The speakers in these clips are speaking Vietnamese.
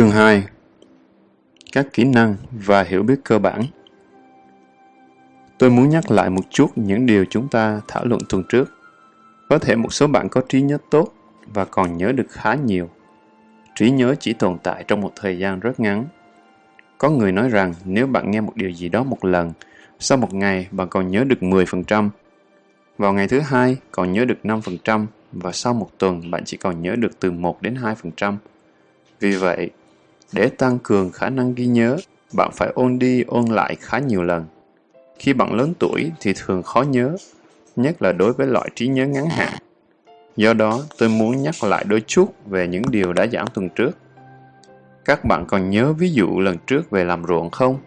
Chương 2 Các kỹ năng và hiểu biết cơ bản Tôi muốn nhắc lại một chút những điều chúng ta thảo luận tuần trước. Có thể một số bạn có trí nhớ tốt và còn nhớ được khá nhiều. Trí nhớ chỉ tồn tại trong một thời gian rất ngắn. Có người nói rằng nếu bạn nghe một điều gì đó một lần, sau một ngày bạn còn nhớ được 10%, vào ngày thứ hai còn nhớ được 5% và sau một tuần bạn chỉ còn nhớ được từ 1 đến 2%. Vì vậy, để tăng cường khả năng ghi nhớ, bạn phải ôn đi ôn lại khá nhiều lần. Khi bạn lớn tuổi thì thường khó nhớ, nhất là đối với loại trí nhớ ngắn hạn. Do đó, tôi muốn nhắc lại đôi chút về những điều đã giảng tuần trước. Các bạn còn nhớ ví dụ lần trước về làm ruộng không?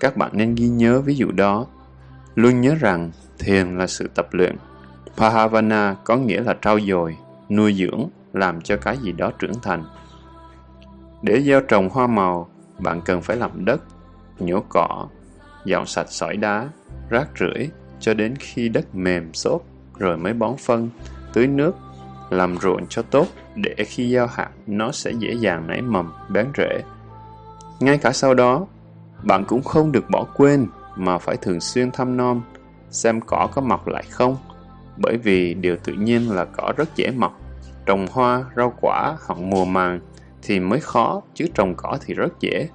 Các bạn nên ghi nhớ ví dụ đó. Luôn nhớ rằng thiền là sự tập luyện. Pahavana có nghĩa là trau dồi, nuôi dưỡng, làm cho cái gì đó trưởng thành. Để gieo trồng hoa màu, bạn cần phải làm đất, nhổ cỏ, dọn sạch sỏi đá, rác rưởi cho đến khi đất mềm xốp rồi mới bón phân, tưới nước, làm ruộng cho tốt để khi gieo hạt nó sẽ dễ dàng nảy mầm, bén rễ. Ngay cả sau đó, bạn cũng không được bỏ quên mà phải thường xuyên thăm nom, xem cỏ có mọc lại không, bởi vì điều tự nhiên là cỏ rất dễ mọc. Trồng hoa, rau quả hoặc mùa màng thì mới khó, chứ trồng cỏ thì rất dễ.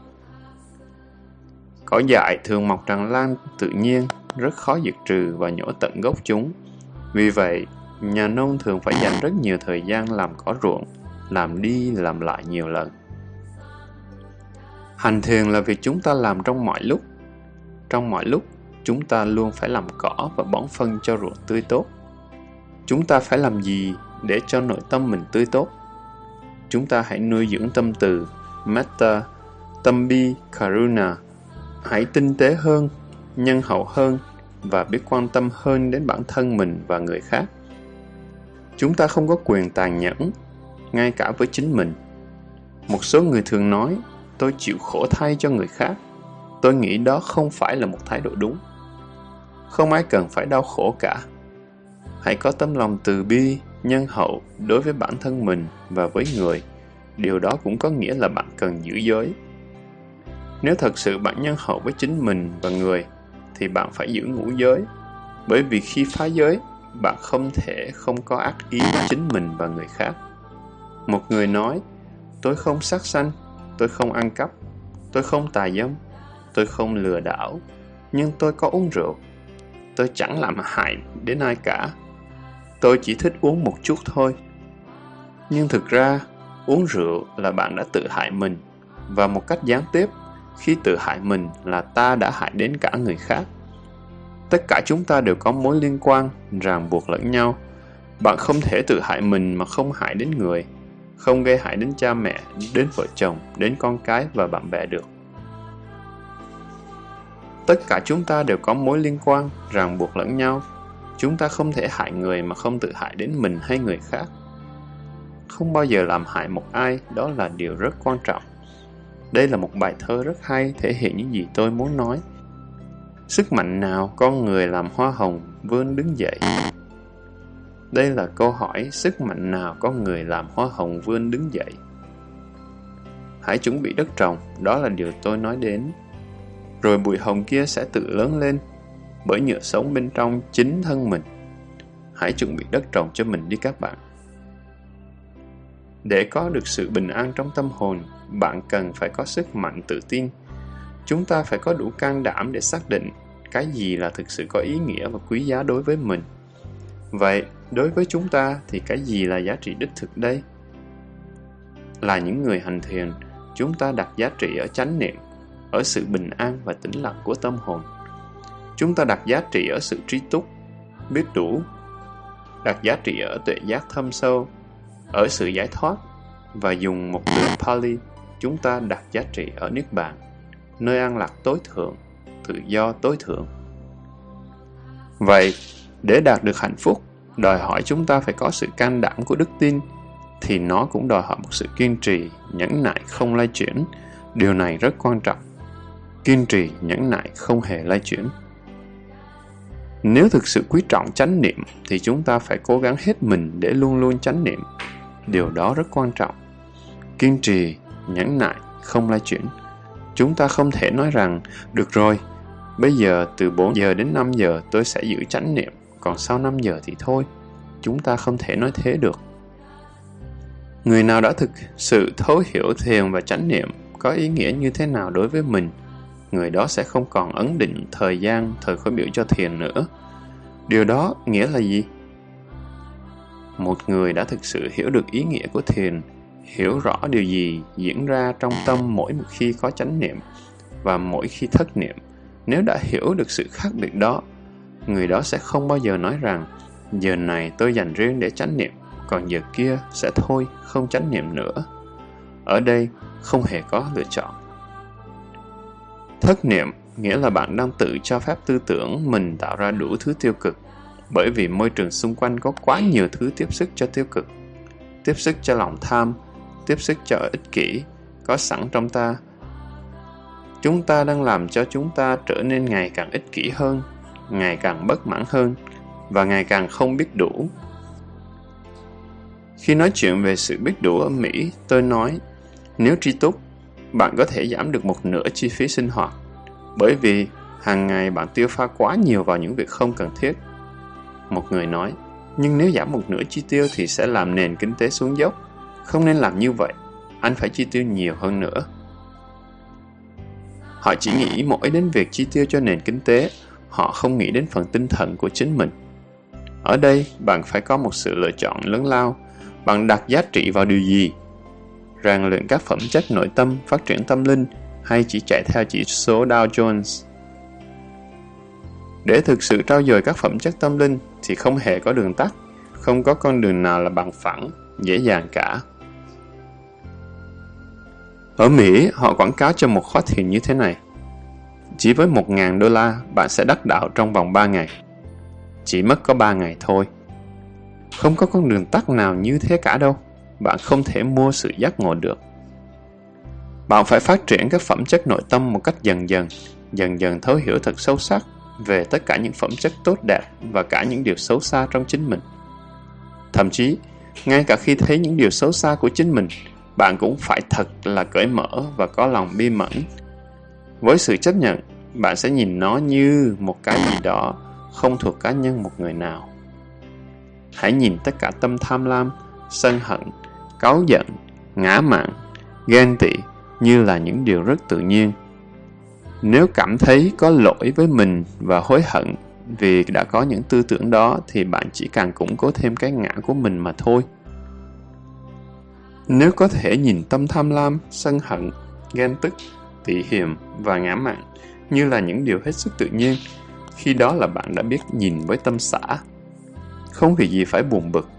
Cỏ dại thường mọc tràn lan tự nhiên, rất khó diệt trừ và nhổ tận gốc chúng. Vì vậy, nhà nông thường phải dành rất nhiều thời gian làm cỏ ruộng, làm đi làm lại nhiều lần. Hành thiền là việc chúng ta làm trong mọi lúc. Trong mọi lúc, chúng ta luôn phải làm cỏ và bón phân cho ruộng tươi tốt. Chúng ta phải làm gì để cho nội tâm mình tươi tốt? Chúng ta hãy nuôi dưỡng tâm từ, metta, tâm bi, karuna. Hãy tinh tế hơn, nhân hậu hơn và biết quan tâm hơn đến bản thân mình và người khác. Chúng ta không có quyền tàn nhẫn, ngay cả với chính mình. Một số người thường nói, tôi chịu khổ thay cho người khác. Tôi nghĩ đó không phải là một thái độ đúng. Không ai cần phải đau khổ cả. Hãy có tấm lòng từ bi, nhân hậu đối với bản thân mình và với người. Điều đó cũng có nghĩa là bạn cần giữ giới. Nếu thật sự bạn nhân hậu với chính mình và người, thì bạn phải giữ ngũ giới. Bởi vì khi phá giới, bạn không thể không có ác ý với chính mình và người khác. Một người nói, tôi không sát sanh, tôi không ăn cắp, tôi không tà dâm, tôi không lừa đảo, nhưng tôi có uống rượu. Tôi chẳng làm hại đến ai cả. Tôi chỉ thích uống một chút thôi. Nhưng thực ra, uống rượu là bạn đã tự hại mình, và một cách gián tiếp, khi tự hại mình là ta đã hại đến cả người khác. Tất cả chúng ta đều có mối liên quan, ràng buộc lẫn nhau. Bạn không thể tự hại mình mà không hại đến người, không gây hại đến cha mẹ, đến vợ chồng, đến con cái và bạn bè được. Tất cả chúng ta đều có mối liên quan, ràng buộc lẫn nhau. Chúng ta không thể hại người mà không tự hại đến mình hay người khác. Không bao giờ làm hại một ai, đó là điều rất quan trọng. Đây là một bài thơ rất hay thể hiện những gì tôi muốn nói. Sức mạnh nào con người làm hoa hồng vươn đứng dậy? Đây là câu hỏi sức mạnh nào con người làm hoa hồng vươn đứng dậy? Hãy chuẩn bị đất trồng, đó là điều tôi nói đến. Rồi bụi hồng kia sẽ tự lớn lên, bởi nhựa sống bên trong chính thân mình. Hãy chuẩn bị đất trồng cho mình đi các bạn. Để có được sự bình an trong tâm hồn, bạn cần phải có sức mạnh tự tin. Chúng ta phải có đủ can đảm để xác định cái gì là thực sự có ý nghĩa và quý giá đối với mình. Vậy, đối với chúng ta thì cái gì là giá trị đích thực đây? Là những người hành thiền, chúng ta đặt giá trị ở chánh niệm, ở sự bình an và tĩnh lặng của tâm hồn. Chúng ta đặt giá trị ở sự trí túc, biết đủ, đặt giá trị ở tuệ giác thâm sâu, ở sự giải thoát và dùng một từ Pali, chúng ta đặt giá trị ở Niết Bàn, nơi an lạc tối thượng, tự do tối thượng. Vậy, để đạt được hạnh phúc, đòi hỏi chúng ta phải có sự can đảm của đức tin, thì nó cũng đòi hỏi một sự kiên trì, nhẫn nại không lay chuyển. Điều này rất quan trọng. Kiên trì, nhẫn nại không hề lay chuyển. Nếu thực sự quý trọng chánh niệm thì chúng ta phải cố gắng hết mình để luôn luôn chánh niệm Điều đó rất quan trọng. Kiên trì, nhẫn nại, không lai chuyển. Chúng ta không thể nói rằng, được rồi, bây giờ từ 4 giờ đến 5 giờ tôi sẽ giữ chánh niệm, còn sau 5 giờ thì thôi. Chúng ta không thể nói thế được. Người nào đã thực sự thấu hiểu thiền và chánh niệm có ý nghĩa như thế nào đối với mình, người đó sẽ không còn ấn định thời gian, thời khối biểu cho thiền nữa. Điều đó nghĩa là gì? Một người đã thực sự hiểu được ý nghĩa của thiền, hiểu rõ điều gì diễn ra trong tâm mỗi một khi có chánh niệm và mỗi khi thất niệm. Nếu đã hiểu được sự khác biệt đó, người đó sẽ không bao giờ nói rằng giờ này tôi dành riêng để chánh niệm, còn giờ kia sẽ thôi, không chánh niệm nữa. Ở đây không hề có lựa chọn. Thất niệm, nghĩa là bạn đang tự cho phép tư tưởng mình tạo ra đủ thứ tiêu cực. Bởi vì môi trường xung quanh có quá nhiều thứ tiếp sức cho tiêu cực. Tiếp sức cho lòng tham, tiếp sức cho ích kỷ, có sẵn trong ta. Chúng ta đang làm cho chúng ta trở nên ngày càng ích kỷ hơn, ngày càng bất mãn hơn, và ngày càng không biết đủ. Khi nói chuyện về sự biết đủ ở mỹ, tôi nói, nếu tri túc bạn có thể giảm được một nửa chi phí sinh hoạt bởi vì hàng ngày bạn tiêu pha quá nhiều vào những việc không cần thiết một người nói, nhưng nếu giảm một nửa chi tiêu thì sẽ làm nền kinh tế xuống dốc. Không nên làm như vậy, anh phải chi tiêu nhiều hơn nữa. Họ chỉ nghĩ mỗi đến việc chi tiêu cho nền kinh tế, họ không nghĩ đến phần tinh thần của chính mình. Ở đây, bạn phải có một sự lựa chọn lớn lao. Bạn đặt giá trị vào điều gì? Rèn luyện các phẩm chất nội tâm, phát triển tâm linh hay chỉ chạy theo chỉ số Dow Jones? Để thực sự trao dồi các phẩm chất tâm linh thì không hề có đường tắt, không có con đường nào là bằng phẳng, dễ dàng cả. Ở Mỹ, họ quảng cáo cho một khóa thiền như thế này. Chỉ với 1.000 đô la, bạn sẽ đắc đạo trong vòng 3 ngày. Chỉ mất có 3 ngày thôi. Không có con đường tắt nào như thế cả đâu. Bạn không thể mua sự giác ngộ được. Bạn phải phát triển các phẩm chất nội tâm một cách dần dần, dần dần thấu hiểu thật sâu sắc về tất cả những phẩm chất tốt đẹp và cả những điều xấu xa trong chính mình. Thậm chí, ngay cả khi thấy những điều xấu xa của chính mình, bạn cũng phải thật là cởi mở và có lòng bi mẫn. Với sự chấp nhận, bạn sẽ nhìn nó như một cái gì đó không thuộc cá nhân một người nào. Hãy nhìn tất cả tâm tham lam, sân hận, cáu giận, ngã mạn, ghen tị như là những điều rất tự nhiên nếu cảm thấy có lỗi với mình và hối hận vì đã có những tư tưởng đó thì bạn chỉ càng củng cố thêm cái ngã của mình mà thôi. Nếu có thể nhìn tâm tham lam, sân hận, ghen tức, tị hiềm và ngã mạn như là những điều hết sức tự nhiên, khi đó là bạn đã biết nhìn với tâm xã. Không vì gì phải buồn bực,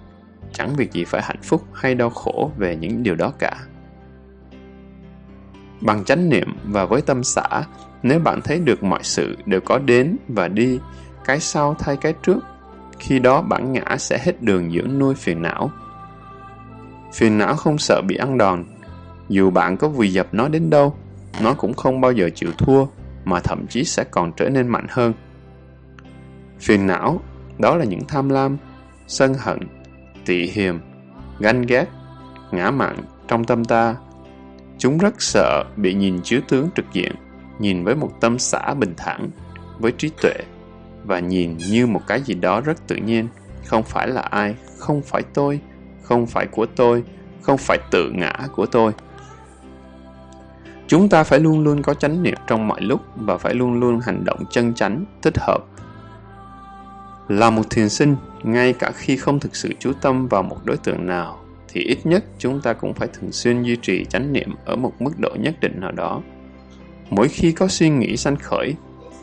chẳng việc gì phải hạnh phúc hay đau khổ về những điều đó cả. Bằng chánh niệm và với tâm xã, nếu bạn thấy được mọi sự đều có đến và đi, cái sau thay cái trước, khi đó bản ngã sẽ hết đường dưỡng nuôi phiền não. Phiền não không sợ bị ăn đòn, dù bạn có vùi dập nó đến đâu, nó cũng không bao giờ chịu thua, mà thậm chí sẽ còn trở nên mạnh hơn. Phiền não, đó là những tham lam, sân hận, tị hiềm, ganh ghét, ngã mạn trong tâm ta. Chúng rất sợ bị nhìn chứa tướng trực diện nhìn với một tâm xã bình thản, với trí tuệ, và nhìn như một cái gì đó rất tự nhiên, không phải là ai, không phải tôi, không phải của tôi, không phải tự ngã của tôi. Chúng ta phải luôn luôn có chánh niệm trong mọi lúc và phải luôn luôn hành động chân chánh, thích hợp. Là một thiền sinh, ngay cả khi không thực sự chú tâm vào một đối tượng nào, thì ít nhất chúng ta cũng phải thường xuyên duy trì chánh niệm ở một mức độ nhất định nào đó Mỗi khi có suy nghĩ sanh khởi,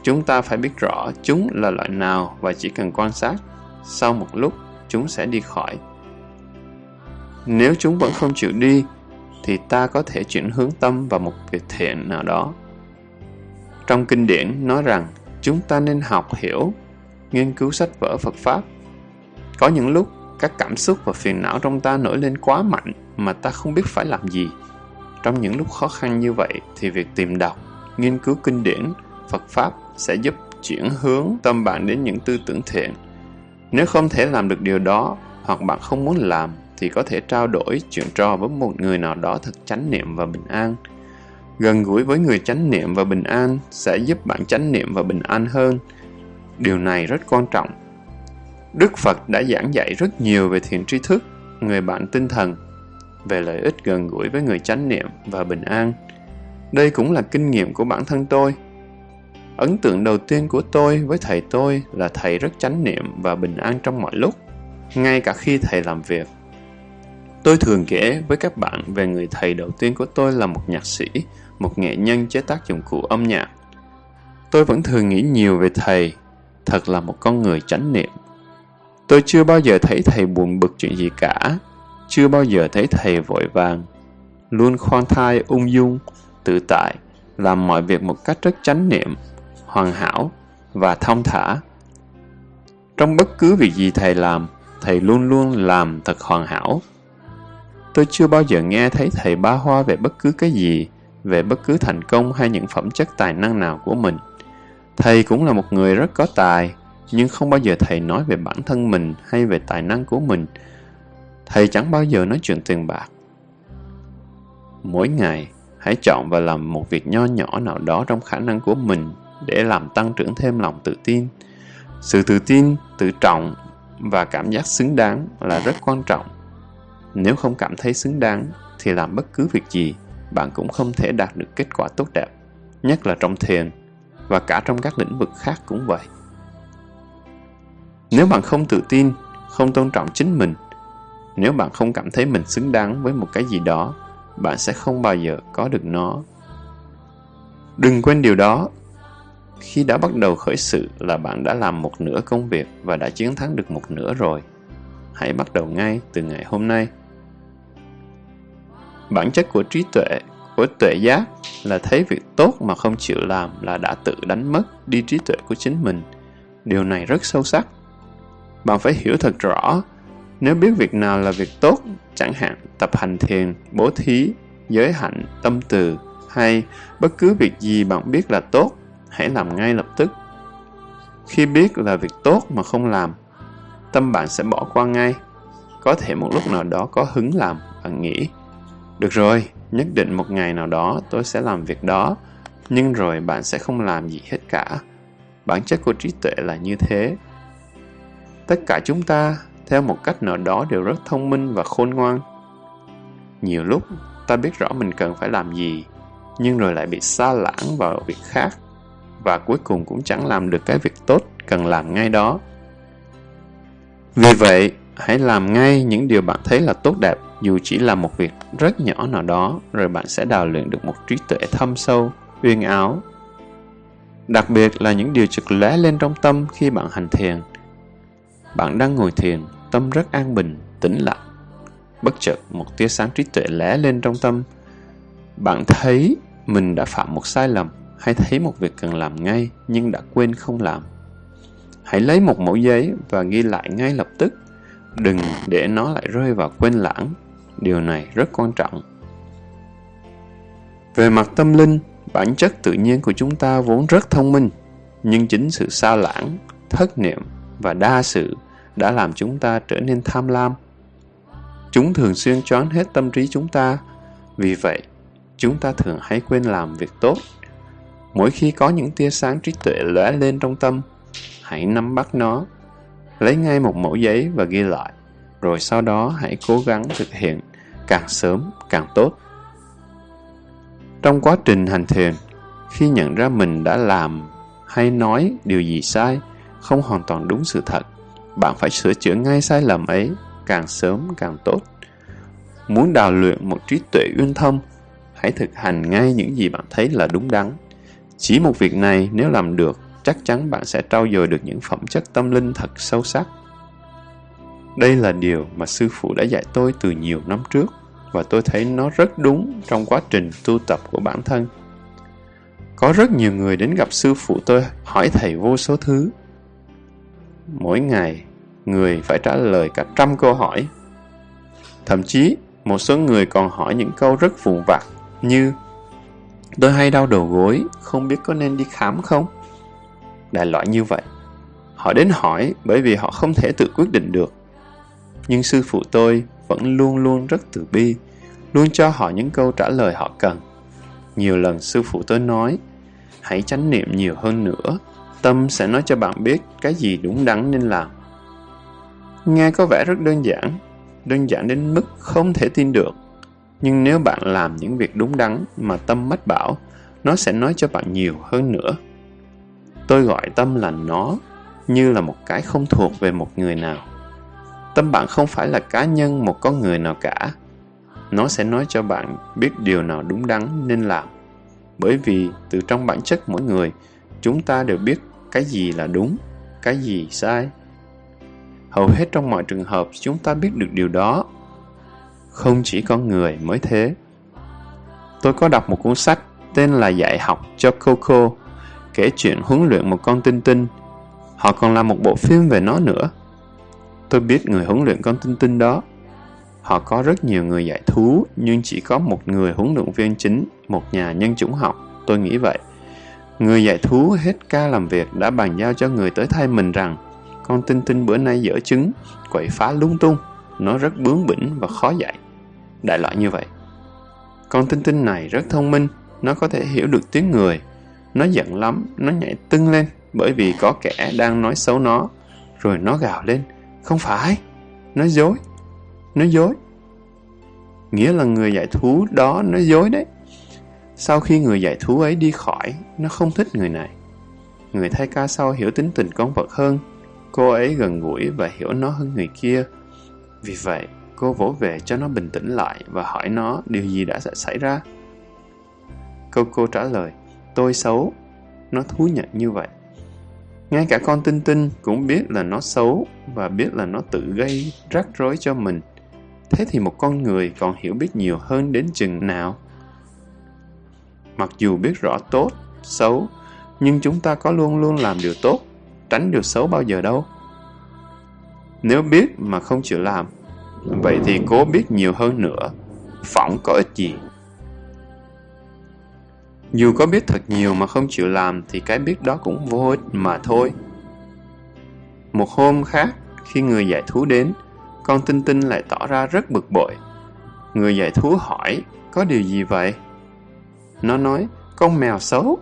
chúng ta phải biết rõ chúng là loại nào và chỉ cần quan sát. Sau một lúc, chúng sẽ đi khỏi. Nếu chúng vẫn không chịu đi, thì ta có thể chuyển hướng tâm vào một việc thiện nào đó. Trong kinh điển nói rằng chúng ta nên học hiểu, nghiên cứu sách vở Phật Pháp. Có những lúc các cảm xúc và phiền não trong ta nổi lên quá mạnh mà ta không biết phải làm gì. Trong những lúc khó khăn như vậy thì việc tìm đọc nghiên cứu kinh điển, Phật Pháp sẽ giúp chuyển hướng tâm bạn đến những tư tưởng thiện. Nếu không thể làm được điều đó hoặc bạn không muốn làm thì có thể trao đổi chuyện trò với một người nào đó thật chánh niệm và bình an. Gần gũi với người chánh niệm và bình an sẽ giúp bạn chánh niệm và bình an hơn. Điều này rất quan trọng. Đức Phật đã giảng dạy rất nhiều về thiện tri thức, người bạn tinh thần, về lợi ích gần gũi với người chánh niệm và bình an. Đây cũng là kinh nghiệm của bản thân tôi. Ấn tượng đầu tiên của tôi với thầy tôi là thầy rất chánh niệm và bình an trong mọi lúc, ngay cả khi thầy làm việc. Tôi thường kể với các bạn về người thầy đầu tiên của tôi là một nhạc sĩ, một nghệ nhân chế tác dụng cụ âm nhạc. Tôi vẫn thường nghĩ nhiều về thầy, thật là một con người chánh niệm. Tôi chưa bao giờ thấy thầy buồn bực chuyện gì cả, chưa bao giờ thấy thầy vội vàng, luôn khoan thai ung dung, tự tại, làm mọi việc một cách rất chánh niệm, hoàn hảo và thông thả. Trong bất cứ việc gì thầy làm, thầy luôn luôn làm thật hoàn hảo. Tôi chưa bao giờ nghe thấy thầy ba hoa về bất cứ cái gì, về bất cứ thành công hay những phẩm chất tài năng nào của mình. Thầy cũng là một người rất có tài, nhưng không bao giờ thầy nói về bản thân mình hay về tài năng của mình. Thầy chẳng bao giờ nói chuyện tiền bạc. Mỗi ngày, hãy chọn và làm một việc nho nhỏ nào đó trong khả năng của mình để làm tăng trưởng thêm lòng tự tin. Sự tự tin, tự trọng và cảm giác xứng đáng là rất quan trọng. Nếu không cảm thấy xứng đáng thì làm bất cứ việc gì, bạn cũng không thể đạt được kết quả tốt đẹp, nhất là trong thiền và cả trong các lĩnh vực khác cũng vậy. Nếu bạn không tự tin, không tôn trọng chính mình, nếu bạn không cảm thấy mình xứng đáng với một cái gì đó, bạn sẽ không bao giờ có được nó. Đừng quên điều đó. Khi đã bắt đầu khởi sự là bạn đã làm một nửa công việc và đã chiến thắng được một nửa rồi. Hãy bắt đầu ngay từ ngày hôm nay. Bản chất của trí tuệ, của tuệ giác là thấy việc tốt mà không chịu làm là đã tự đánh mất đi trí tuệ của chính mình. Điều này rất sâu sắc. Bạn phải hiểu thật rõ, nếu biết việc nào là việc tốt, chẳng hạn tập hành thiền, bố thí, giới hạnh, tâm từ hay bất cứ việc gì bạn biết là tốt, hãy làm ngay lập tức. Khi biết là việc tốt mà không làm, tâm bạn sẽ bỏ qua ngay. Có thể một lúc nào đó có hứng làm, bạn nghĩ, được rồi, nhất định một ngày nào đó tôi sẽ làm việc đó, nhưng rồi bạn sẽ không làm gì hết cả. Bản chất của trí tuệ là như thế. Tất cả chúng ta, theo một cách nào đó đều rất thông minh và khôn ngoan. Nhiều lúc, ta biết rõ mình cần phải làm gì, nhưng rồi lại bị xa lãng vào việc khác, và cuối cùng cũng chẳng làm được cái việc tốt cần làm ngay đó. Vì vậy, hãy làm ngay những điều bạn thấy là tốt đẹp dù chỉ là một việc rất nhỏ nào đó rồi bạn sẽ đào luyện được một trí tuệ thâm sâu uyên áo đặc biệt là những điều trực lóe lên trong tâm khi bạn hành thiền bạn đang ngồi thiền, tâm rất an bình, tĩnh lặng. Bất chợt, một tia sáng trí tuệ lóe lên trong tâm. Bạn thấy mình đã phạm một sai lầm hay thấy một việc cần làm ngay nhưng đã quên không làm. Hãy lấy một mẫu giấy và ghi lại ngay lập tức. Đừng để nó lại rơi vào quên lãng. Điều này rất quan trọng. Về mặt tâm linh, bản chất tự nhiên của chúng ta vốn rất thông minh, nhưng chính sự xa lãng, thất niệm và đa sự đã làm chúng ta trở nên tham lam chúng thường xuyên choán hết tâm trí chúng ta vì vậy chúng ta thường hay quên làm việc tốt mỗi khi có những tia sáng trí tuệ lóe lên trong tâm hãy nắm bắt nó lấy ngay một mẫu giấy và ghi lại rồi sau đó hãy cố gắng thực hiện càng sớm càng tốt. Trong quá trình hành thiền, khi nhận ra mình đã làm hay nói điều gì sai, không hoàn toàn đúng sự thật, bạn phải sửa chữa ngay sai lầm ấy, càng sớm càng tốt. Muốn đào luyện một trí tuệ uyên thâm, hãy thực hành ngay những gì bạn thấy là đúng đắn. Chỉ một việc này nếu làm được, chắc chắn bạn sẽ trau dồi được những phẩm chất tâm linh thật sâu sắc. Đây là điều mà sư phụ đã dạy tôi từ nhiều năm trước và tôi thấy nó rất đúng trong quá trình tu tập của bản thân. Có rất nhiều người đến gặp sư phụ tôi hỏi thầy vô số thứ. Mỗi ngày, người phải trả lời cả trăm câu hỏi. Thậm chí, một số người còn hỏi những câu rất vụn vặt như Tôi hay đau đầu gối, không biết có nên đi khám không? Đại loại như vậy. Họ đến hỏi bởi vì họ không thể tự quyết định được. Nhưng sư phụ tôi vẫn luôn luôn rất từ bi, luôn cho họ những câu trả lời họ cần. Nhiều lần sư phụ tôi nói, hãy chánh niệm nhiều hơn nữa, tâm sẽ nói cho bạn biết cái gì đúng đắn nên làm. Nghe có vẻ rất đơn giản, đơn giản đến mức không thể tin được. Nhưng nếu bạn làm những việc đúng đắn mà tâm mách bảo, nó sẽ nói cho bạn nhiều hơn nữa. Tôi gọi tâm là nó, như là một cái không thuộc về một người nào. Tâm bạn không phải là cá nhân một con người nào cả. Nó sẽ nói cho bạn biết điều nào đúng đắn nên làm. Bởi vì từ trong bản chất mỗi người, chúng ta đều biết cái gì là đúng, cái gì sai. Hầu hết trong mọi trường hợp chúng ta biết được điều đó. Không chỉ con người mới thế. Tôi có đọc một cuốn sách tên là Dạy học cho Coco, kể chuyện huấn luyện một con tinh tinh. Họ còn làm một bộ phim về nó nữa. Tôi biết người huấn luyện con tinh tinh đó. Họ có rất nhiều người dạy thú, nhưng chỉ có một người huấn luyện viên chính, một nhà nhân chủng học. Tôi nghĩ vậy. Người dạy thú hết ca làm việc đã bàn giao cho người tới thay mình rằng con tinh tinh bữa nay dở trứng, quậy phá lung tung, nó rất bướng bỉnh và khó dạy. Đại loại như vậy. Con tinh tinh này rất thông minh, nó có thể hiểu được tiếng người. Nó giận lắm, nó nhảy tưng lên bởi vì có kẻ đang nói xấu nó. Rồi nó gào lên, không phải, nó dối, nó dối. Nghĩa là người dạy thú đó nó dối đấy. Sau khi người dạy thú ấy đi khỏi, nó không thích người này. Người thay ca sau hiểu tính tình con vật hơn. Cô ấy gần gũi và hiểu nó hơn người kia. Vì vậy, cô vỗ về cho nó bình tĩnh lại và hỏi nó điều gì đã xảy ra. Câu cô trả lời, tôi xấu. Nó thú nhận như vậy. Ngay cả con tinh tinh cũng biết là nó xấu và biết là nó tự gây rắc rối cho mình. Thế thì một con người còn hiểu biết nhiều hơn đến chừng nào? Mặc dù biết rõ tốt, xấu, nhưng chúng ta có luôn luôn làm điều tốt, tránh điều xấu bao giờ đâu. Nếu biết mà không chịu làm, vậy thì cố biết nhiều hơn nữa, phỏng có ích gì. Dù có biết thật nhiều mà không chịu làm thì cái biết đó cũng vô ích mà thôi. Một hôm khác, khi người giải thú đến, con Tinh Tinh lại tỏ ra rất bực bội. Người giải thú hỏi, có điều gì vậy? Nó nói, con mèo xấu.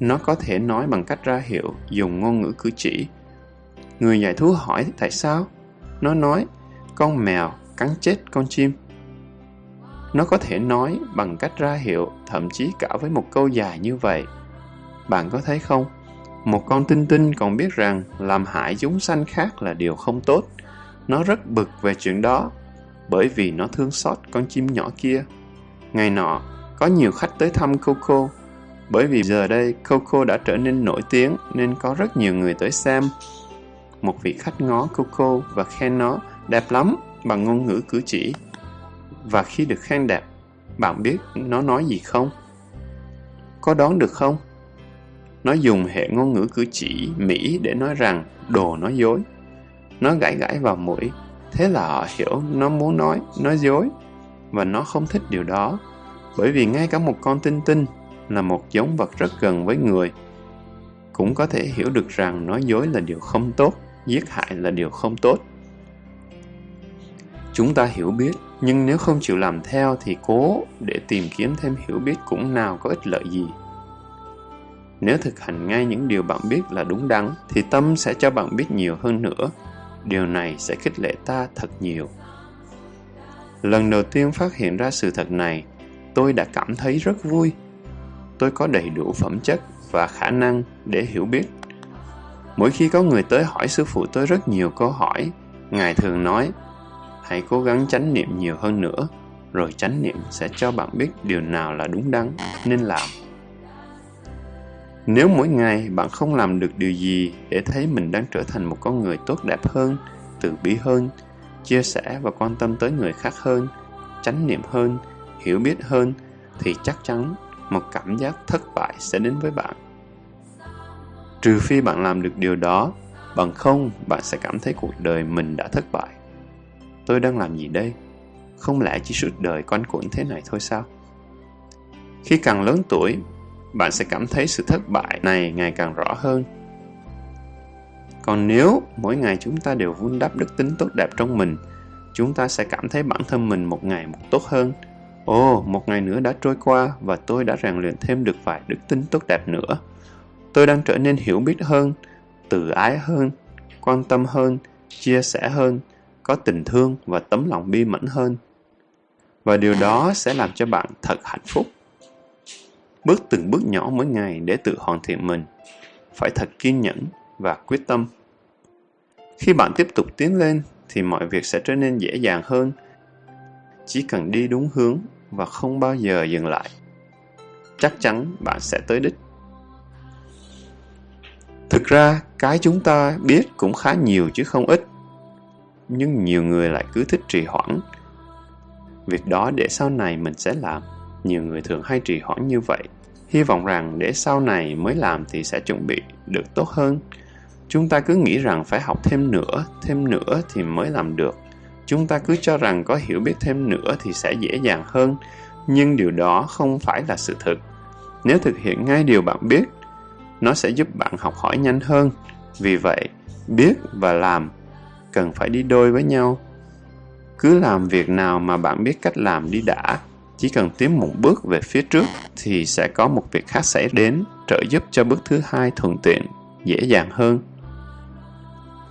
Nó có thể nói bằng cách ra hiệu, dùng ngôn ngữ cử chỉ. Người dạy thú hỏi tại sao? Nó nói, con mèo cắn chết con chim. Nó có thể nói bằng cách ra hiệu, thậm chí cả với một câu dài như vậy. Bạn có thấy không? Một con tinh tinh còn biết rằng làm hại chúng sanh khác là điều không tốt. Nó rất bực về chuyện đó, bởi vì nó thương xót con chim nhỏ kia. Ngày nọ, có nhiều khách tới thăm Coco, bởi vì giờ đây Coco đã trở nên nổi tiếng nên có rất nhiều người tới xem. Một vị khách ngó Coco và khen nó đẹp lắm bằng ngôn ngữ cử chỉ. Và khi được khen đẹp, bạn biết nó nói gì không? Có đoán được không? Nó dùng hệ ngôn ngữ cử chỉ Mỹ để nói rằng đồ nói dối. Nó gãi gãi vào mũi, thế là họ hiểu nó muốn nói, nói dối. Và nó không thích điều đó, bởi vì ngay cả một con tinh tinh là một giống vật rất gần với người, cũng có thể hiểu được rằng nói dối là điều không tốt, giết hại là điều không tốt. Chúng ta hiểu biết, nhưng nếu không chịu làm theo thì cố để tìm kiếm thêm hiểu biết cũng nào có ích lợi gì. Nếu thực hành ngay những điều bạn biết là đúng đắn, thì tâm sẽ cho bạn biết nhiều hơn nữa. Điều này sẽ khích lệ ta thật nhiều. Lần đầu tiên phát hiện ra sự thật này, tôi đã cảm thấy rất vui. Tôi có đầy đủ phẩm chất và khả năng để hiểu biết. Mỗi khi có người tới hỏi sư phụ tôi rất nhiều câu hỏi, Ngài thường nói, hãy cố gắng chánh niệm nhiều hơn nữa, rồi chánh niệm sẽ cho bạn biết điều nào là đúng đắn nên làm. Nếu mỗi ngày bạn không làm được điều gì để thấy mình đang trở thành một con người tốt đẹp hơn, từ bi hơn, chia sẻ và quan tâm tới người khác hơn, chánh niệm hơn, hiểu biết hơn, thì chắc chắn một cảm giác thất bại sẽ đến với bạn. Trừ phi bạn làm được điều đó, bằng không bạn sẽ cảm thấy cuộc đời mình đã thất bại. Tôi đang làm gì đây? Không lẽ chỉ suốt đời quanh quẩn thế này thôi sao? Khi càng lớn tuổi, bạn sẽ cảm thấy sự thất bại này ngày càng rõ hơn. Còn nếu mỗi ngày chúng ta đều vun đắp đức tính tốt đẹp trong mình, chúng ta sẽ cảm thấy bản thân mình một ngày một tốt hơn. Ồ, một ngày nữa đã trôi qua và tôi đã rèn luyện thêm được vài đức tính tốt đẹp nữa. Tôi đang trở nên hiểu biết hơn, tự ái hơn, quan tâm hơn, chia sẻ hơn, có tình thương và tấm lòng bi mẫn hơn. Và điều đó sẽ làm cho bạn thật hạnh phúc. Bước từng bước nhỏ mỗi ngày để tự hoàn thiện mình. Phải thật kiên nhẫn và quyết tâm. Khi bạn tiếp tục tiến lên thì mọi việc sẽ trở nên dễ dàng hơn. Chỉ cần đi đúng hướng và không bao giờ dừng lại. Chắc chắn bạn sẽ tới đích. Thực ra, cái chúng ta biết cũng khá nhiều chứ không ít. Nhưng nhiều người lại cứ thích trì hoãn. Việc đó để sau này mình sẽ làm. Nhiều người thường hay trì hoãn như vậy. Hy vọng rằng để sau này mới làm thì sẽ chuẩn bị được tốt hơn. Chúng ta cứ nghĩ rằng phải học thêm nữa, thêm nữa thì mới làm được. Chúng ta cứ cho rằng có hiểu biết thêm nữa thì sẽ dễ dàng hơn, nhưng điều đó không phải là sự thực. Nếu thực hiện ngay điều bạn biết, nó sẽ giúp bạn học hỏi nhanh hơn. Vì vậy, biết và làm cần phải đi đôi với nhau. Cứ làm việc nào mà bạn biết cách làm đi đã, chỉ cần tiến một bước về phía trước thì sẽ có một việc khác xảy đến trợ giúp cho bước thứ hai thuận tiện, dễ dàng hơn.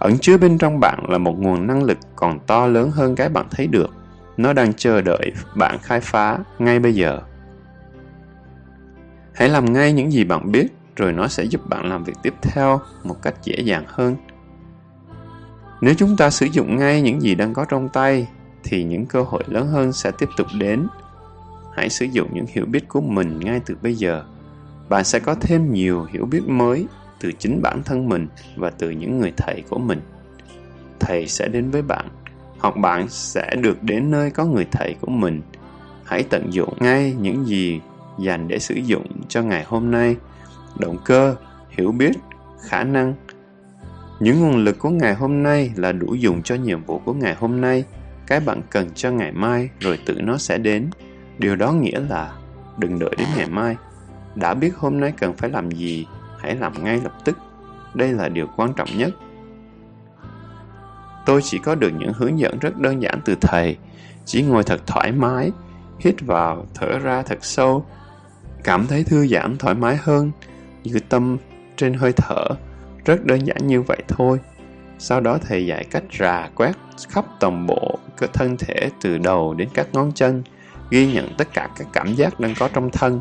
Ẩn chứa bên trong bạn là một nguồn năng lực còn to lớn hơn cái bạn thấy được. Nó đang chờ đợi bạn khai phá ngay bây giờ. Hãy làm ngay những gì bạn biết, rồi nó sẽ giúp bạn làm việc tiếp theo một cách dễ dàng hơn. Nếu chúng ta sử dụng ngay những gì đang có trong tay, thì những cơ hội lớn hơn sẽ tiếp tục đến. Hãy sử dụng những hiểu biết của mình ngay từ bây giờ. Bạn sẽ có thêm nhiều hiểu biết mới từ chính bản thân mình và từ những người thầy của mình. Thầy sẽ đến với bạn, hoặc bạn sẽ được đến nơi có người thầy của mình. Hãy tận dụng ngay những gì dành để sử dụng cho ngày hôm nay. Động cơ, hiểu biết, khả năng. Những nguồn lực của ngày hôm nay là đủ dùng cho nhiệm vụ của ngày hôm nay. Cái bạn cần cho ngày mai rồi tự nó sẽ đến. Điều đó nghĩa là đừng đợi đến ngày mai. Đã biết hôm nay cần phải làm gì hãy làm ngay lập tức. Đây là điều quan trọng nhất. Tôi chỉ có được những hướng dẫn rất đơn giản từ thầy, chỉ ngồi thật thoải mái, hít vào, thở ra thật sâu, cảm thấy thư giãn thoải mái hơn, giữ tâm trên hơi thở, rất đơn giản như vậy thôi. Sau đó thầy dạy cách rà quét khắp toàn bộ cơ thân thể từ đầu đến các ngón chân, ghi nhận tất cả các cảm giác đang có trong thân,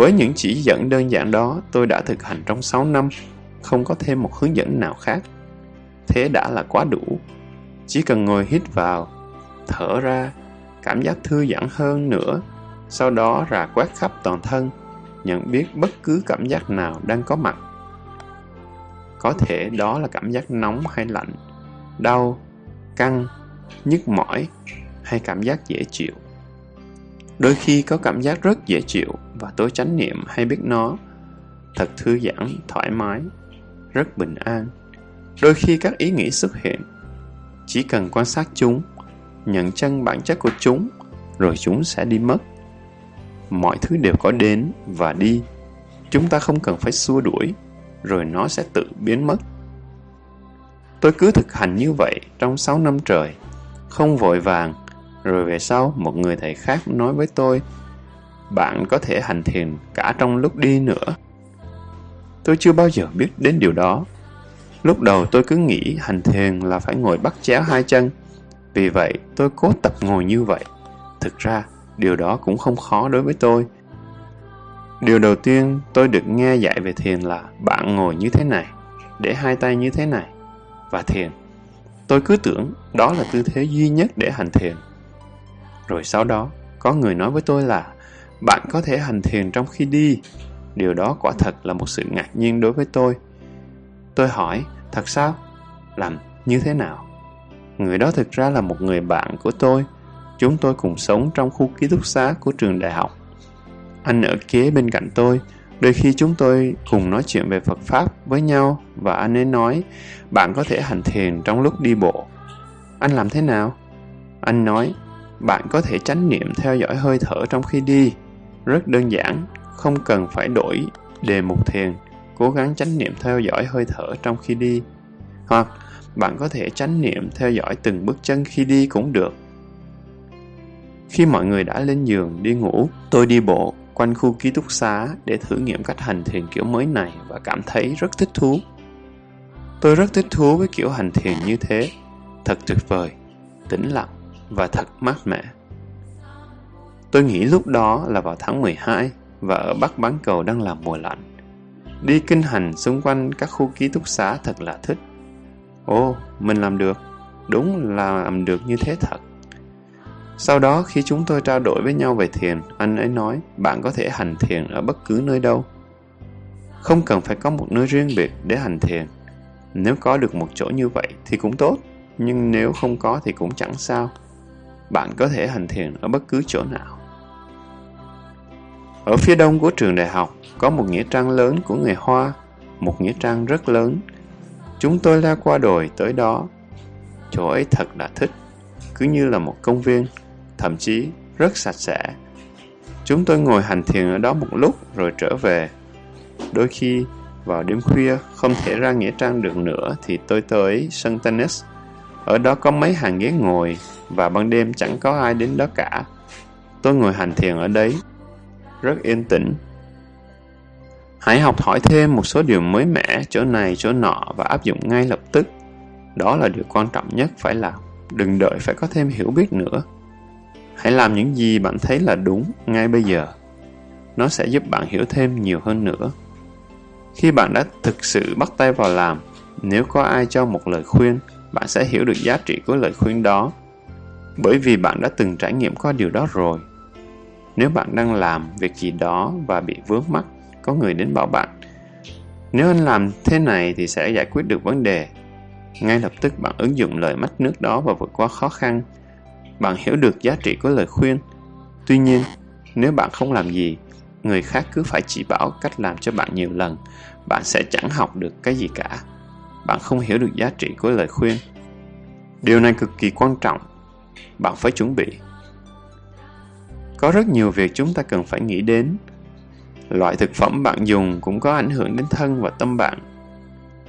với những chỉ dẫn đơn giản đó, tôi đã thực hành trong 6 năm, không có thêm một hướng dẫn nào khác. Thế đã là quá đủ. Chỉ cần ngồi hít vào, thở ra, cảm giác thư giãn hơn nữa, sau đó rà quét khắp toàn thân, nhận biết bất cứ cảm giác nào đang có mặt. Có thể đó là cảm giác nóng hay lạnh, đau, căng, nhức mỏi hay cảm giác dễ chịu. Đôi khi có cảm giác rất dễ chịu và tôi chánh niệm hay biết nó. Thật thư giãn, thoải mái, rất bình an. Đôi khi các ý nghĩ xuất hiện. Chỉ cần quan sát chúng, nhận chân bản chất của chúng, rồi chúng sẽ đi mất. Mọi thứ đều có đến và đi. Chúng ta không cần phải xua đuổi, rồi nó sẽ tự biến mất. Tôi cứ thực hành như vậy trong 6 năm trời, không vội vàng, rồi về sau, một người thầy khác nói với tôi, bạn có thể hành thiền cả trong lúc đi nữa. Tôi chưa bao giờ biết đến điều đó. Lúc đầu tôi cứ nghĩ hành thiền là phải ngồi bắt chéo hai chân. Vì vậy, tôi cố tập ngồi như vậy. Thực ra, điều đó cũng không khó đối với tôi. Điều đầu tiên tôi được nghe dạy về thiền là bạn ngồi như thế này, để hai tay như thế này, và thiền. Tôi cứ tưởng đó là tư thế duy nhất để hành thiền. Rồi sau đó, có người nói với tôi là bạn có thể hành thiền trong khi đi. Điều đó quả thật là một sự ngạc nhiên đối với tôi. Tôi hỏi, thật sao? Làm như thế nào? Người đó thực ra là một người bạn của tôi. Chúng tôi cùng sống trong khu ký túc xá của trường đại học. Anh ở kế bên cạnh tôi. Đôi khi chúng tôi cùng nói chuyện về Phật Pháp với nhau và anh ấy nói bạn có thể hành thiền trong lúc đi bộ. Anh làm thế nào? Anh nói bạn có thể chánh niệm theo dõi hơi thở trong khi đi. Rất đơn giản, không cần phải đổi đề mục thiền, cố gắng chánh niệm theo dõi hơi thở trong khi đi. Hoặc bạn có thể chánh niệm theo dõi từng bước chân khi đi cũng được. Khi mọi người đã lên giường đi ngủ, tôi đi bộ quanh khu ký túc xá để thử nghiệm cách hành thiền kiểu mới này và cảm thấy rất thích thú. Tôi rất thích thú với kiểu hành thiền như thế. Thật tuyệt vời, tĩnh lặng và thật mát mẻ. Tôi nghĩ lúc đó là vào tháng 12 và ở Bắc Bán Cầu đang là mùa lạnh. Đi kinh hành xung quanh các khu ký túc xá thật là thích. Ồ, mình làm được. Đúng là làm được như thế thật. Sau đó khi chúng tôi trao đổi với nhau về thiền, anh ấy nói bạn có thể hành thiền ở bất cứ nơi đâu. Không cần phải có một nơi riêng biệt để hành thiền. Nếu có được một chỗ như vậy thì cũng tốt, nhưng nếu không có thì cũng chẳng sao. Bạn có thể hành thiền ở bất cứ chỗ nào. Ở phía đông của trường đại học có một nghĩa trang lớn của người Hoa, một nghĩa trang rất lớn. Chúng tôi la qua đồi tới đó. Chỗ ấy thật là thích, cứ như là một công viên, thậm chí rất sạch sẽ. Chúng tôi ngồi hành thiền ở đó một lúc rồi trở về. Đôi khi vào đêm khuya không thể ra nghĩa trang được nữa thì tôi tới sân tennis. Ở đó có mấy hàng ghế ngồi và ban đêm chẳng có ai đến đó cả. Tôi ngồi hành thiền ở đấy rất yên tĩnh. Hãy học hỏi thêm một số điều mới mẻ chỗ này chỗ nọ và áp dụng ngay lập tức. Đó là điều quan trọng nhất phải làm. Đừng đợi phải có thêm hiểu biết nữa. Hãy làm những gì bạn thấy là đúng ngay bây giờ. Nó sẽ giúp bạn hiểu thêm nhiều hơn nữa. Khi bạn đã thực sự bắt tay vào làm, nếu có ai cho một lời khuyên, bạn sẽ hiểu được giá trị của lời khuyên đó. Bởi vì bạn đã từng trải nghiệm qua điều đó rồi. Nếu bạn đang làm việc gì đó và bị vướng mắc, có người đến bảo bạn Nếu anh làm thế này thì sẽ giải quyết được vấn đề. Ngay lập tức bạn ứng dụng lời mách nước đó và vượt qua khó khăn. Bạn hiểu được giá trị của lời khuyên. Tuy nhiên, nếu bạn không làm gì, người khác cứ phải chỉ bảo cách làm cho bạn nhiều lần, bạn sẽ chẳng học được cái gì cả. Bạn không hiểu được giá trị của lời khuyên. Điều này cực kỳ quan trọng. Bạn phải chuẩn bị có rất nhiều việc chúng ta cần phải nghĩ đến. Loại thực phẩm bạn dùng cũng có ảnh hưởng đến thân và tâm bạn.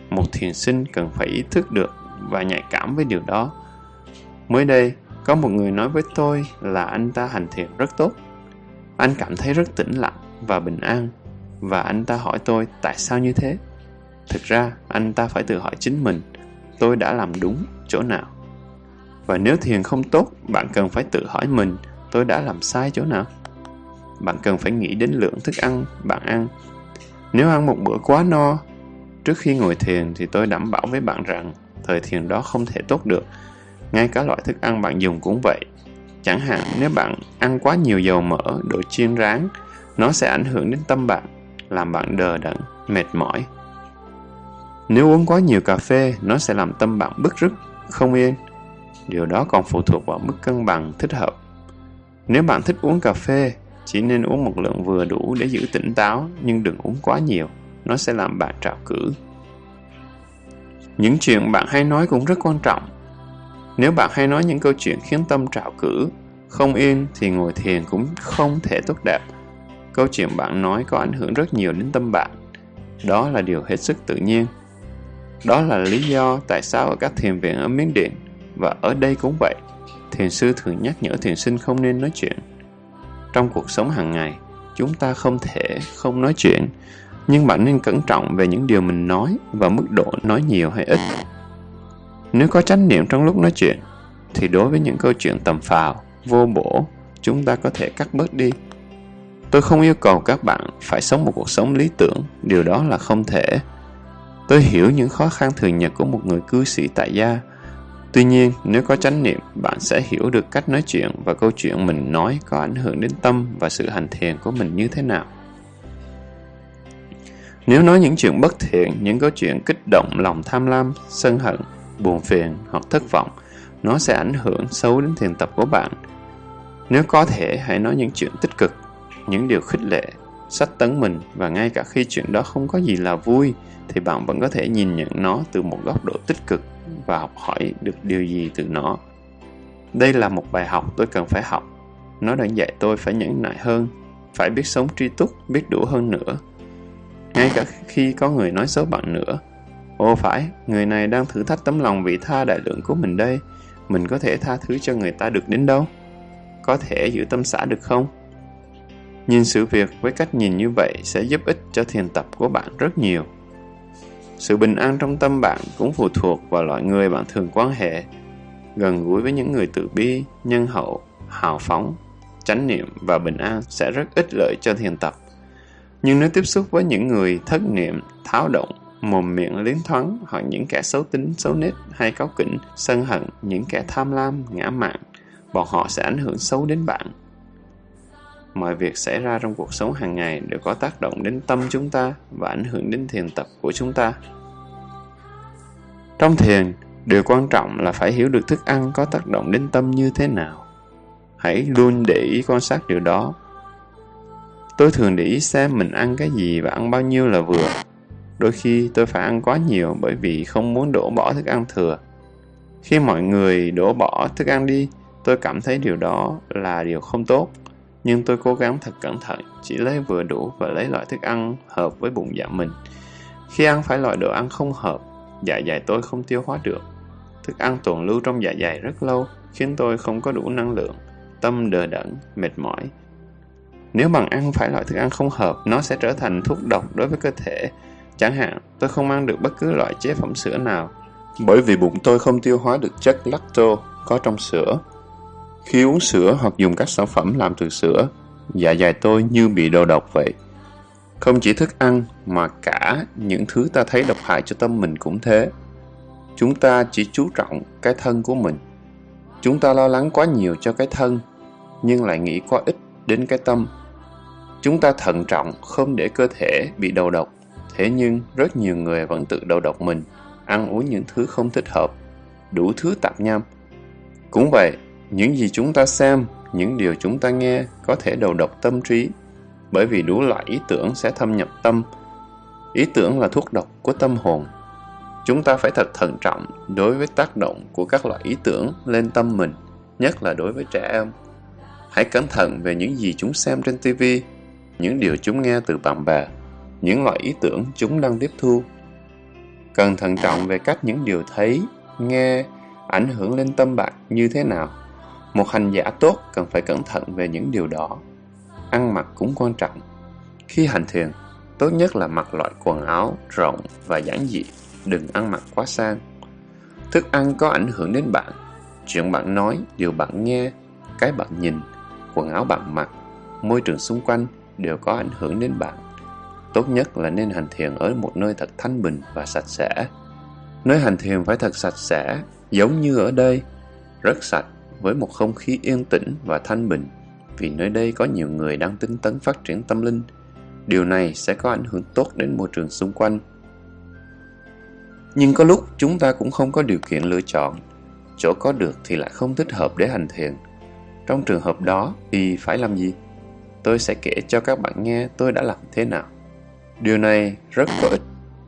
Một thiền sinh cần phải ý thức được và nhạy cảm với điều đó. Mới đây, có một người nói với tôi là anh ta hành thiền rất tốt. Anh cảm thấy rất tĩnh lặng và bình an và anh ta hỏi tôi tại sao như thế. Thực ra, anh ta phải tự hỏi chính mình, tôi đã làm đúng chỗ nào. Và nếu thiền không tốt, bạn cần phải tự hỏi mình tôi đã làm sai chỗ nào? Bạn cần phải nghĩ đến lượng thức ăn bạn ăn. Nếu ăn một bữa quá no, trước khi ngồi thiền thì tôi đảm bảo với bạn rằng thời thiền đó không thể tốt được. Ngay cả loại thức ăn bạn dùng cũng vậy. Chẳng hạn nếu bạn ăn quá nhiều dầu mỡ, đồ chiên rán, nó sẽ ảnh hưởng đến tâm bạn, làm bạn đờ đẫn, mệt mỏi. Nếu uống quá nhiều cà phê, nó sẽ làm tâm bạn bức rứt, không yên. Điều đó còn phụ thuộc vào mức cân bằng thích hợp nếu bạn thích uống cà phê, chỉ nên uống một lượng vừa đủ để giữ tỉnh táo, nhưng đừng uống quá nhiều, nó sẽ làm bạn trào cử. Những chuyện bạn hay nói cũng rất quan trọng. Nếu bạn hay nói những câu chuyện khiến tâm trào cử, không yên thì ngồi thiền cũng không thể tốt đẹp. Câu chuyện bạn nói có ảnh hưởng rất nhiều đến tâm bạn. Đó là điều hết sức tự nhiên. Đó là lý do tại sao ở các thiền viện ở Miến Điện và ở đây cũng vậy thiền sư thường nhắc nhở thiền sinh không nên nói chuyện. Trong cuộc sống hàng ngày, chúng ta không thể không nói chuyện, nhưng bạn nên cẩn trọng về những điều mình nói và mức độ nói nhiều hay ít. Nếu có chánh niệm trong lúc nói chuyện, thì đối với những câu chuyện tầm phào, vô bổ, chúng ta có thể cắt bớt đi. Tôi không yêu cầu các bạn phải sống một cuộc sống lý tưởng, điều đó là không thể. Tôi hiểu những khó khăn thường nhật của một người cư sĩ tại gia Tuy nhiên, nếu có chánh niệm, bạn sẽ hiểu được cách nói chuyện và câu chuyện mình nói có ảnh hưởng đến tâm và sự hành thiền của mình như thế nào. Nếu nói những chuyện bất thiện, những câu chuyện kích động lòng tham lam, sân hận, buồn phiền hoặc thất vọng, nó sẽ ảnh hưởng xấu đến thiền tập của bạn. Nếu có thể, hãy nói những chuyện tích cực, những điều khích lệ, sách tấn mình và ngay cả khi chuyện đó không có gì là vui, thì bạn vẫn có thể nhìn nhận nó từ một góc độ tích cực và học hỏi được điều gì từ nó. Đây là một bài học tôi cần phải học. Nó đang dạy tôi phải nhẫn nại hơn, phải biết sống tri túc, biết đủ hơn nữa. Ngay cả khi có người nói xấu bạn nữa, Ồ phải, người này đang thử thách tấm lòng vị tha đại lượng của mình đây. Mình có thể tha thứ cho người ta được đến đâu? Có thể giữ tâm xã được không? Nhìn sự việc với cách nhìn như vậy sẽ giúp ích cho thiền tập của bạn rất nhiều. Sự bình an trong tâm bạn cũng phụ thuộc vào loại người bạn thường quan hệ. Gần gũi với những người tự bi, nhân hậu, hào phóng, chánh niệm và bình an sẽ rất ích lợi cho thiền tập. Nhưng nếu tiếp xúc với những người thất niệm, tháo động, mồm miệng liến thoáng hoặc những kẻ xấu tính, xấu nết hay cáu kỉnh, sân hận, những kẻ tham lam, ngã mạn, bọn họ sẽ ảnh hưởng xấu đến bạn. Mọi việc xảy ra trong cuộc sống hàng ngày đều có tác động đến tâm chúng ta và ảnh hưởng đến thiền tập của chúng ta. Trong thiền, điều quan trọng là phải hiểu được thức ăn có tác động đến tâm như thế nào. Hãy luôn để ý quan sát điều đó. Tôi thường để ý xem mình ăn cái gì và ăn bao nhiêu là vừa. Đôi khi tôi phải ăn quá nhiều bởi vì không muốn đổ bỏ thức ăn thừa. Khi mọi người đổ bỏ thức ăn đi, tôi cảm thấy điều đó là điều không tốt. Nhưng tôi cố gắng thật cẩn thận, chỉ lấy vừa đủ và lấy loại thức ăn hợp với bụng dạ mình. Khi ăn phải loại đồ ăn không hợp, dạ dày tôi không tiêu hóa được. Thức ăn tồn lưu trong dạ dày rất lâu, khiến tôi không có đủ năng lượng, tâm đờ đẫn, mệt mỏi. Nếu bằng ăn phải loại thức ăn không hợp, nó sẽ trở thành thuốc độc đối với cơ thể. Chẳng hạn, tôi không ăn được bất cứ loại chế phẩm sữa nào, bởi vì bụng tôi không tiêu hóa được chất lacto có trong sữa. Khi uống sữa hoặc dùng các sản phẩm làm từ sữa, dạ dày tôi như bị đầu độc vậy. Không chỉ thức ăn mà cả những thứ ta thấy độc hại cho tâm mình cũng thế. Chúng ta chỉ chú trọng cái thân của mình. Chúng ta lo lắng quá nhiều cho cái thân, nhưng lại nghĩ quá ít đến cái tâm. Chúng ta thận trọng không để cơ thể bị đầu độc, thế nhưng rất nhiều người vẫn tự đầu độc mình, ăn uống những thứ không thích hợp, đủ thứ tạp nham. Cũng vậy, những gì chúng ta xem, những điều chúng ta nghe có thể đầu độc tâm trí, bởi vì đủ loại ý tưởng sẽ thâm nhập tâm. Ý tưởng là thuốc độc của tâm hồn. Chúng ta phải thật thận trọng đối với tác động của các loại ý tưởng lên tâm mình, nhất là đối với trẻ em. Hãy cẩn thận về những gì chúng xem trên TV, những điều chúng nghe từ bạn bè, những loại ý tưởng chúng đang tiếp thu. Cần thận trọng về cách những điều thấy, nghe ảnh hưởng lên tâm bạn như thế nào. Một hành giả tốt cần phải cẩn thận về những điều đó. Ăn mặc cũng quan trọng. Khi hành thiền, tốt nhất là mặc loại quần áo rộng và giản dị, đừng ăn mặc quá sang. Thức ăn có ảnh hưởng đến bạn. Chuyện bạn nói, điều bạn nghe, cái bạn nhìn, quần áo bạn mặc, môi trường xung quanh đều có ảnh hưởng đến bạn. Tốt nhất là nên hành thiền ở một nơi thật thanh bình và sạch sẽ. Nơi hành thiền phải thật sạch sẽ, giống như ở đây, rất sạch với một không khí yên tĩnh và thanh bình, vì nơi đây có nhiều người đang tinh tấn phát triển tâm linh. Điều này sẽ có ảnh hưởng tốt đến môi trường xung quanh. Nhưng có lúc chúng ta cũng không có điều kiện lựa chọn. Chỗ có được thì lại không thích hợp để hành thiền. Trong trường hợp đó thì phải làm gì? Tôi sẽ kể cho các bạn nghe tôi đã làm thế nào. Điều này rất có ích.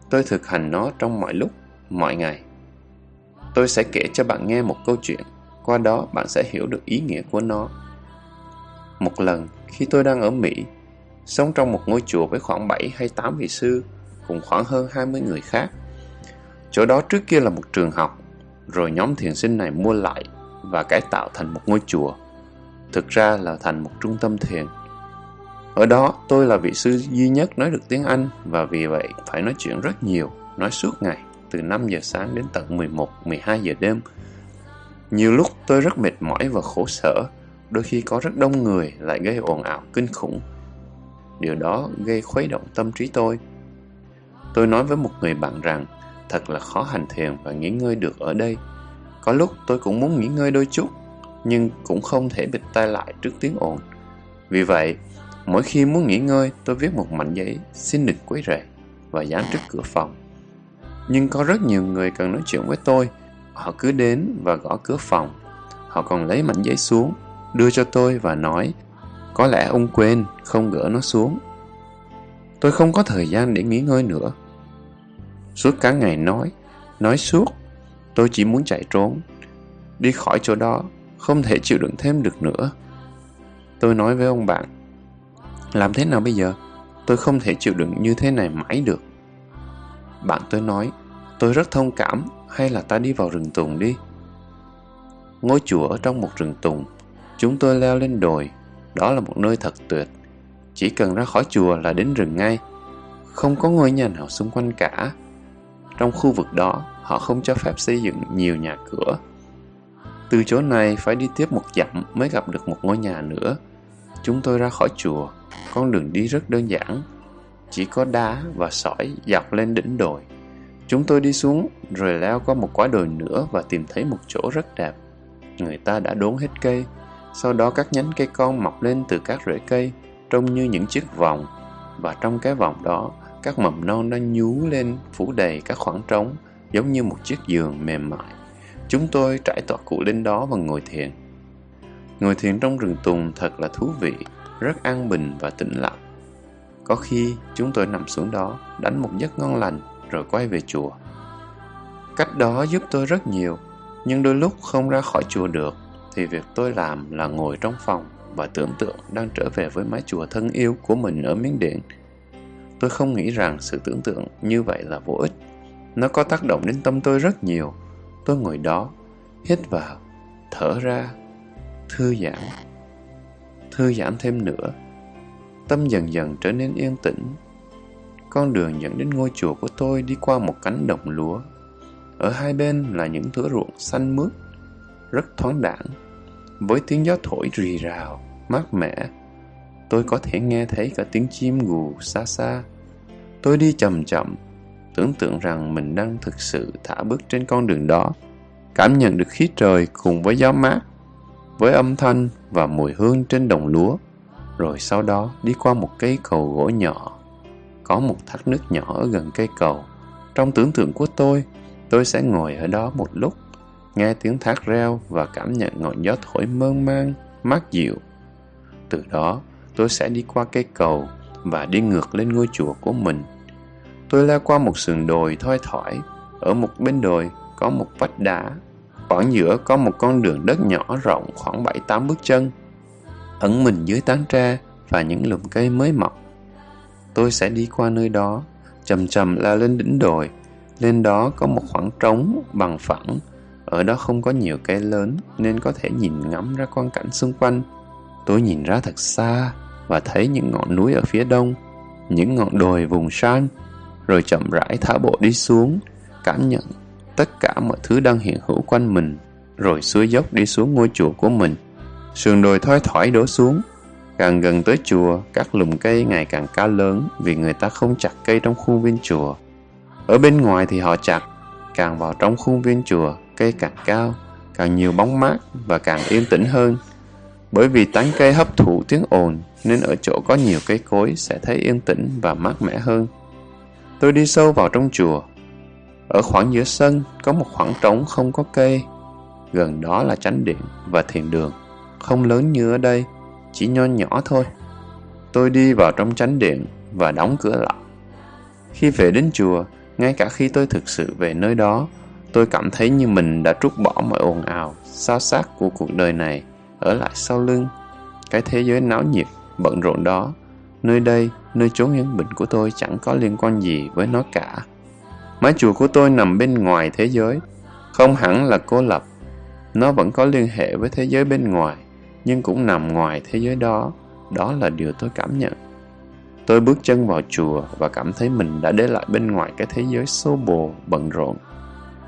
Tôi thực hành nó trong mọi lúc, mọi ngày. Tôi sẽ kể cho bạn nghe một câu chuyện qua đó bạn sẽ hiểu được ý nghĩa của nó. Một lần, khi tôi đang ở Mỹ, sống trong một ngôi chùa với khoảng 7 hay 8 vị sư, cùng khoảng hơn 20 người khác. Chỗ đó trước kia là một trường học, rồi nhóm thiền sinh này mua lại và cải tạo thành một ngôi chùa. Thực ra là thành một trung tâm thiền. Ở đó, tôi là vị sư duy nhất nói được tiếng Anh và vì vậy phải nói chuyện rất nhiều, nói suốt ngày, từ 5 giờ sáng đến tận 11, 12 giờ đêm, nhiều lúc tôi rất mệt mỏi và khổ sở, đôi khi có rất đông người lại gây ồn ào kinh khủng. Điều đó gây khuấy động tâm trí tôi. Tôi nói với một người bạn rằng thật là khó hành thiền và nghỉ ngơi được ở đây. Có lúc tôi cũng muốn nghỉ ngơi đôi chút, nhưng cũng không thể bịt tai lại trước tiếng ồn. Vì vậy, mỗi khi muốn nghỉ ngơi, tôi viết một mảnh giấy xin đừng quấy rầy và dán trước cửa phòng. Nhưng có rất nhiều người cần nói chuyện với tôi, Họ cứ đến và gõ cửa phòng. Họ còn lấy mảnh giấy xuống, đưa cho tôi và nói có lẽ ông quên không gỡ nó xuống. Tôi không có thời gian để nghỉ ngơi nữa. Suốt cả ngày nói, nói suốt, tôi chỉ muốn chạy trốn. Đi khỏi chỗ đó, không thể chịu đựng thêm được nữa. Tôi nói với ông bạn, làm thế nào bây giờ? Tôi không thể chịu đựng như thế này mãi được. Bạn tôi nói, Tôi rất thông cảm, hay là ta đi vào rừng tùng đi? Ngôi chùa ở trong một rừng tùng, chúng tôi leo lên đồi, đó là một nơi thật tuyệt. Chỉ cần ra khỏi chùa là đến rừng ngay, không có ngôi nhà nào xung quanh cả. Trong khu vực đó, họ không cho phép xây dựng nhiều nhà cửa. Từ chỗ này phải đi tiếp một dặm mới gặp được một ngôi nhà nữa. Chúng tôi ra khỏi chùa, con đường đi rất đơn giản, chỉ có đá và sỏi dọc lên đỉnh đồi. Chúng tôi đi xuống rồi leo qua một quả đồi nữa và tìm thấy một chỗ rất đẹp. Người ta đã đốn hết cây, sau đó các nhánh cây con mọc lên từ các rễ cây trông như những chiếc vòng và trong cái vòng đó các mầm non đang nhú lên phủ đầy các khoảng trống giống như một chiếc giường mềm mại. Chúng tôi trải tọa cụ lên đó và ngồi thiền. Ngồi thiền trong rừng tùng thật là thú vị, rất an bình và tĩnh lặng. Có khi chúng tôi nằm xuống đó, đánh một giấc ngon lành rồi quay về chùa. Cách đó giúp tôi rất nhiều, nhưng đôi lúc không ra khỏi chùa được, thì việc tôi làm là ngồi trong phòng và tưởng tượng đang trở về với mái chùa thân yêu của mình ở Miến Điện. Tôi không nghĩ rằng sự tưởng tượng như vậy là vô ích. Nó có tác động đến tâm tôi rất nhiều. Tôi ngồi đó, hít vào, thở ra, thư giãn. Thư giãn thêm nữa. Tâm dần dần trở nên yên tĩnh. Con đường dẫn đến ngôi chùa của tôi đi qua một cánh đồng lúa. Ở hai bên là những thửa ruộng xanh mướt, rất thoáng đãng với tiếng gió thổi rì rào, mát mẻ. Tôi có thể nghe thấy cả tiếng chim gù xa xa. Tôi đi chậm chậm, tưởng tượng rằng mình đang thực sự thả bước trên con đường đó, cảm nhận được khí trời cùng với gió mát, với âm thanh và mùi hương trên đồng lúa, rồi sau đó đi qua một cây cầu gỗ nhỏ. Có một thác nước nhỏ ở gần cây cầu. Trong tưởng tượng của tôi, tôi sẽ ngồi ở đó một lúc nghe tiếng thác reo và cảm nhận ngọn gió thổi mơn man, mát dịu. Từ đó, tôi sẽ đi qua cây cầu và đi ngược lên ngôi chùa của mình. Tôi leo qua một sườn đồi thoi thỏi, ở một bên đồi có một vách đá. Khoảng giữa có một con đường đất nhỏ rộng khoảng 7-8 bước chân. Ẩn mình dưới tán tre và những lùm cây mới mọc. Tôi sẽ đi qua nơi đó, chậm chậm la lên đỉnh đồi. Lên đó có một khoảng trống bằng phẳng ở đó không có nhiều cây lớn nên có thể nhìn ngắm ra quang cảnh xung quanh. Tôi nhìn ra thật xa và thấy những ngọn núi ở phía đông, những ngọn đồi vùng san, rồi chậm rãi thả bộ đi xuống, cảm nhận tất cả mọi thứ đang hiện hữu quanh mình, rồi xuôi dốc đi xuống ngôi chùa của mình. Sườn đồi thoi thỏi đổ xuống, càng gần tới chùa, các lùm cây ngày càng cao lớn vì người ta không chặt cây trong khuôn viên chùa. Ở bên ngoài thì họ chặt, càng vào trong khuôn viên chùa, cây càng cao, càng nhiều bóng mát và càng yên tĩnh hơn. Bởi vì tán cây hấp thụ tiếng ồn nên ở chỗ có nhiều cây cối sẽ thấy yên tĩnh và mát mẻ hơn. Tôi đi sâu vào trong chùa. Ở khoảng giữa sân có một khoảng trống không có cây. Gần đó là chánh điện và thiền đường. Không lớn như ở đây, chỉ nho nhỏ thôi. Tôi đi vào trong chánh điện và đóng cửa lại. Khi về đến chùa, ngay cả khi tôi thực sự về nơi đó, Tôi cảm thấy như mình đã trút bỏ mọi ồn ào, sao xác của cuộc đời này, ở lại sau lưng. Cái thế giới náo nhiệt, bận rộn đó, nơi đây, nơi chốn yên bình của tôi chẳng có liên quan gì với nó cả. Mái chùa của tôi nằm bên ngoài thế giới, không hẳn là cô lập. Nó vẫn có liên hệ với thế giới bên ngoài, nhưng cũng nằm ngoài thế giới đó. Đó là điều tôi cảm nhận. Tôi bước chân vào chùa và cảm thấy mình đã để lại bên ngoài cái thế giới xô bồ, bận rộn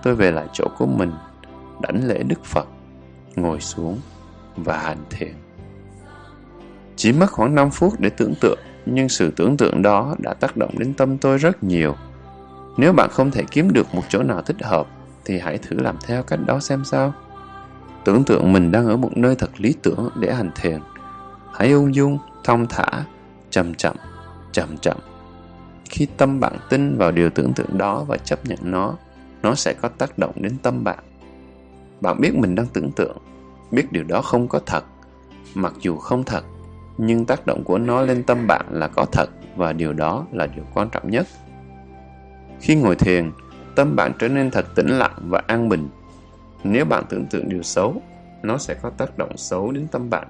tôi về lại chỗ của mình, đảnh lễ Đức Phật, ngồi xuống và hành thiền. Chỉ mất khoảng 5 phút để tưởng tượng, nhưng sự tưởng tượng đó đã tác động đến tâm tôi rất nhiều. Nếu bạn không thể kiếm được một chỗ nào thích hợp, thì hãy thử làm theo cách đó xem sao. Tưởng tượng mình đang ở một nơi thật lý tưởng để hành thiền. Hãy ung dung, thong thả, chậm chậm, chậm chậm. Khi tâm bạn tin vào điều tưởng tượng đó và chấp nhận nó, nó sẽ có tác động đến tâm bạn bạn biết mình đang tưởng tượng biết điều đó không có thật mặc dù không thật nhưng tác động của nó lên tâm bạn là có thật và điều đó là điều quan trọng nhất khi ngồi thiền tâm bạn trở nên thật tĩnh lặng và an bình nếu bạn tưởng tượng điều xấu nó sẽ có tác động xấu đến tâm bạn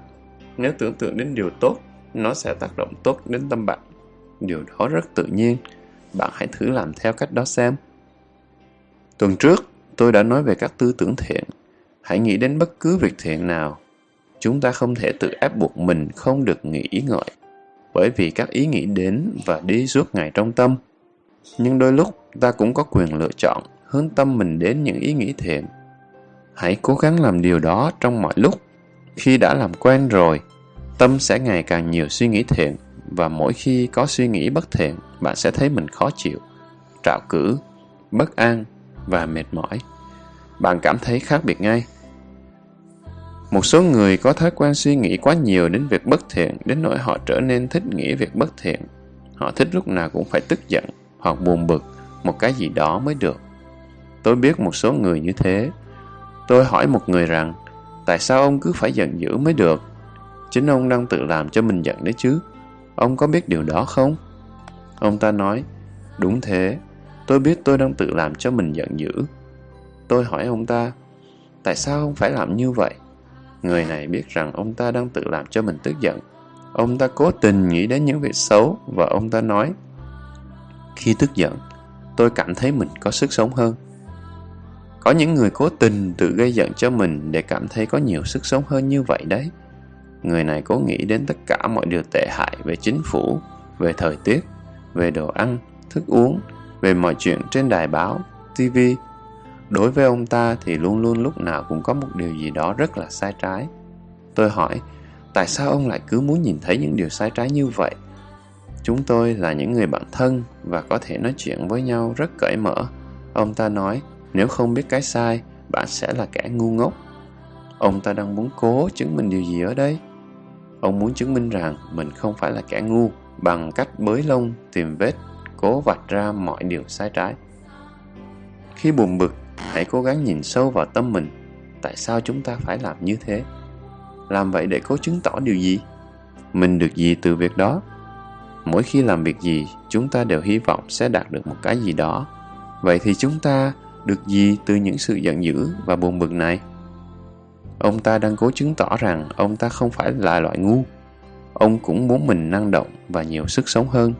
nếu tưởng tượng đến điều tốt nó sẽ tác động tốt đến tâm bạn điều đó rất tự nhiên bạn hãy thử làm theo cách đó xem Tuần trước, tôi đã nói về các tư tưởng thiện. Hãy nghĩ đến bất cứ việc thiện nào. Chúng ta không thể tự ép buộc mình không được nghĩ ý ngợi, bởi vì các ý nghĩ đến và đi suốt ngày trong tâm. Nhưng đôi lúc ta cũng có quyền lựa chọn hướng tâm mình đến những ý nghĩ thiện. Hãy cố gắng làm điều đó trong mọi lúc. Khi đã làm quen rồi, tâm sẽ ngày càng nhiều suy nghĩ thiện và mỗi khi có suy nghĩ bất thiện, bạn sẽ thấy mình khó chịu, trạo cử, bất an và mệt mỏi. Bạn cảm thấy khác biệt ngay. Một số người có thói quen suy nghĩ quá nhiều đến việc bất thiện đến nỗi họ trở nên thích nghĩ việc bất thiện. Họ thích lúc nào cũng phải tức giận hoặc buồn bực một cái gì đó mới được. Tôi biết một số người như thế. Tôi hỏi một người rằng, tại sao ông cứ phải giận dữ mới được? Chính ông đang tự làm cho mình giận đấy chứ. Ông có biết điều đó không? Ông ta nói, đúng thế, tôi biết tôi đang tự làm cho mình giận dữ. Tôi hỏi ông ta, tại sao ông phải làm như vậy? Người này biết rằng ông ta đang tự làm cho mình tức giận. Ông ta cố tình nghĩ đến những việc xấu và ông ta nói, khi tức giận, tôi cảm thấy mình có sức sống hơn. Có những người cố tình tự gây giận cho mình để cảm thấy có nhiều sức sống hơn như vậy đấy. Người này cố nghĩ đến tất cả mọi điều tệ hại về chính phủ, về thời tiết, về đồ ăn, thức uống, về mọi chuyện trên đài báo, TV. Đối với ông ta thì luôn luôn lúc nào cũng có một điều gì đó rất là sai trái. Tôi hỏi, tại sao ông lại cứ muốn nhìn thấy những điều sai trái như vậy? Chúng tôi là những người bạn thân và có thể nói chuyện với nhau rất cởi mở. Ông ta nói, nếu không biết cái sai, bạn sẽ là kẻ ngu ngốc. Ông ta đang muốn cố chứng minh điều gì ở đây? Ông muốn chứng minh rằng mình không phải là kẻ ngu bằng cách bới lông, tìm vết, cố vạch ra mọi điều sai trái. Khi buồn bực, hãy cố gắng nhìn sâu vào tâm mình. Tại sao chúng ta phải làm như thế? Làm vậy để cố chứng tỏ điều gì? Mình được gì từ việc đó? Mỗi khi làm việc gì, chúng ta đều hy vọng sẽ đạt được một cái gì đó. Vậy thì chúng ta được gì từ những sự giận dữ và buồn bực này? Ông ta đang cố chứng tỏ rằng ông ta không phải là loại ngu. Ông cũng muốn mình năng động và nhiều sức sống hơn.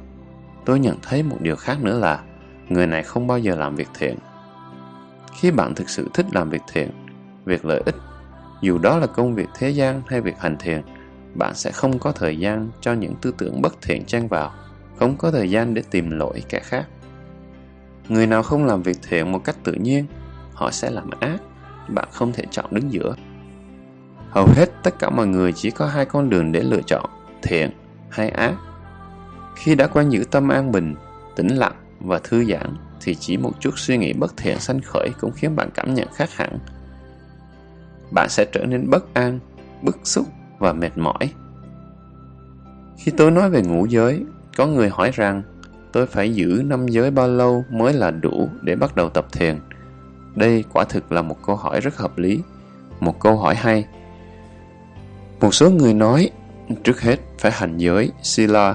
Tôi nhận thấy một điều khác nữa là người này không bao giờ làm việc thiện. Khi bạn thực sự thích làm việc thiện, việc lợi ích, dù đó là công việc thế gian hay việc hành thiền, bạn sẽ không có thời gian cho những tư tưởng bất thiện chen vào, không có thời gian để tìm lỗi kẻ khác. Người nào không làm việc thiện một cách tự nhiên, họ sẽ làm ác, bạn không thể chọn đứng giữa. Hầu hết tất cả mọi người chỉ có hai con đường để lựa chọn, thiện hay ác. Khi đã quen giữ tâm an bình, tĩnh lặng và thư giãn, thì chỉ một chút suy nghĩ bất thiện sanh khởi cũng khiến bạn cảm nhận khác hẳn. Bạn sẽ trở nên bất an, bức xúc và mệt mỏi. Khi tôi nói về ngũ giới, có người hỏi rằng tôi phải giữ năm giới bao lâu mới là đủ để bắt đầu tập thiền. Đây quả thực là một câu hỏi rất hợp lý, một câu hỏi hay. Một số người nói, trước hết phải hành giới, sila,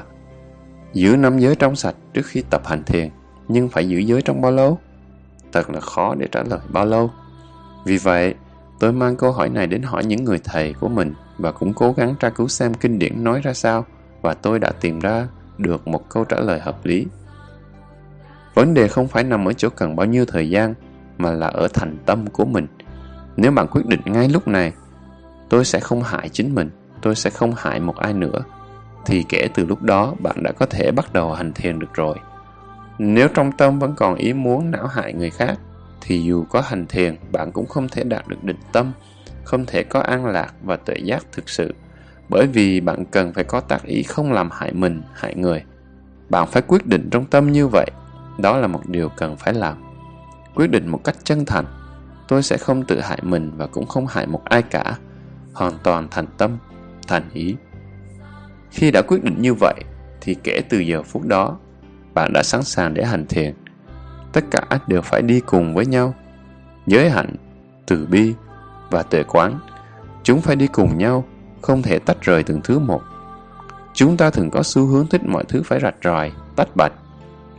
giữ năm giới trong sạch trước khi tập hành thiền, nhưng phải giữ giới trong bao lâu? Thật là khó để trả lời bao lâu. Vì vậy, tôi mang câu hỏi này đến hỏi những người thầy của mình và cũng cố gắng tra cứu xem kinh điển nói ra sao và tôi đã tìm ra được một câu trả lời hợp lý. Vấn đề không phải nằm ở chỗ cần bao nhiêu thời gian mà là ở thành tâm của mình. Nếu bạn quyết định ngay lúc này, tôi sẽ không hại chính mình, tôi sẽ không hại một ai nữa, thì kể từ lúc đó bạn đã có thể bắt đầu hành thiền được rồi. Nếu trong tâm vẫn còn ý muốn não hại người khác, thì dù có hành thiền, bạn cũng không thể đạt được định tâm không thể có an lạc và tuệ giác thực sự bởi vì bạn cần phải có tác ý không làm hại mình hại người. Bạn phải quyết định trong tâm như vậy. Đó là một điều cần phải làm. Quyết định một cách chân thành. Tôi sẽ không tự hại mình và cũng không hại một ai cả. Hoàn toàn thành tâm thành ý. Khi đã quyết định như vậy thì kể từ giờ phút đó bạn đã sẵn sàng để hành thiền. Tất cả đều phải đi cùng với nhau. Giới hạnh từ bi và tuệ quán. Chúng phải đi cùng nhau, không thể tách rời từng thứ một. Chúng ta thường có xu hướng thích mọi thứ phải rạch ròi, tách bạch.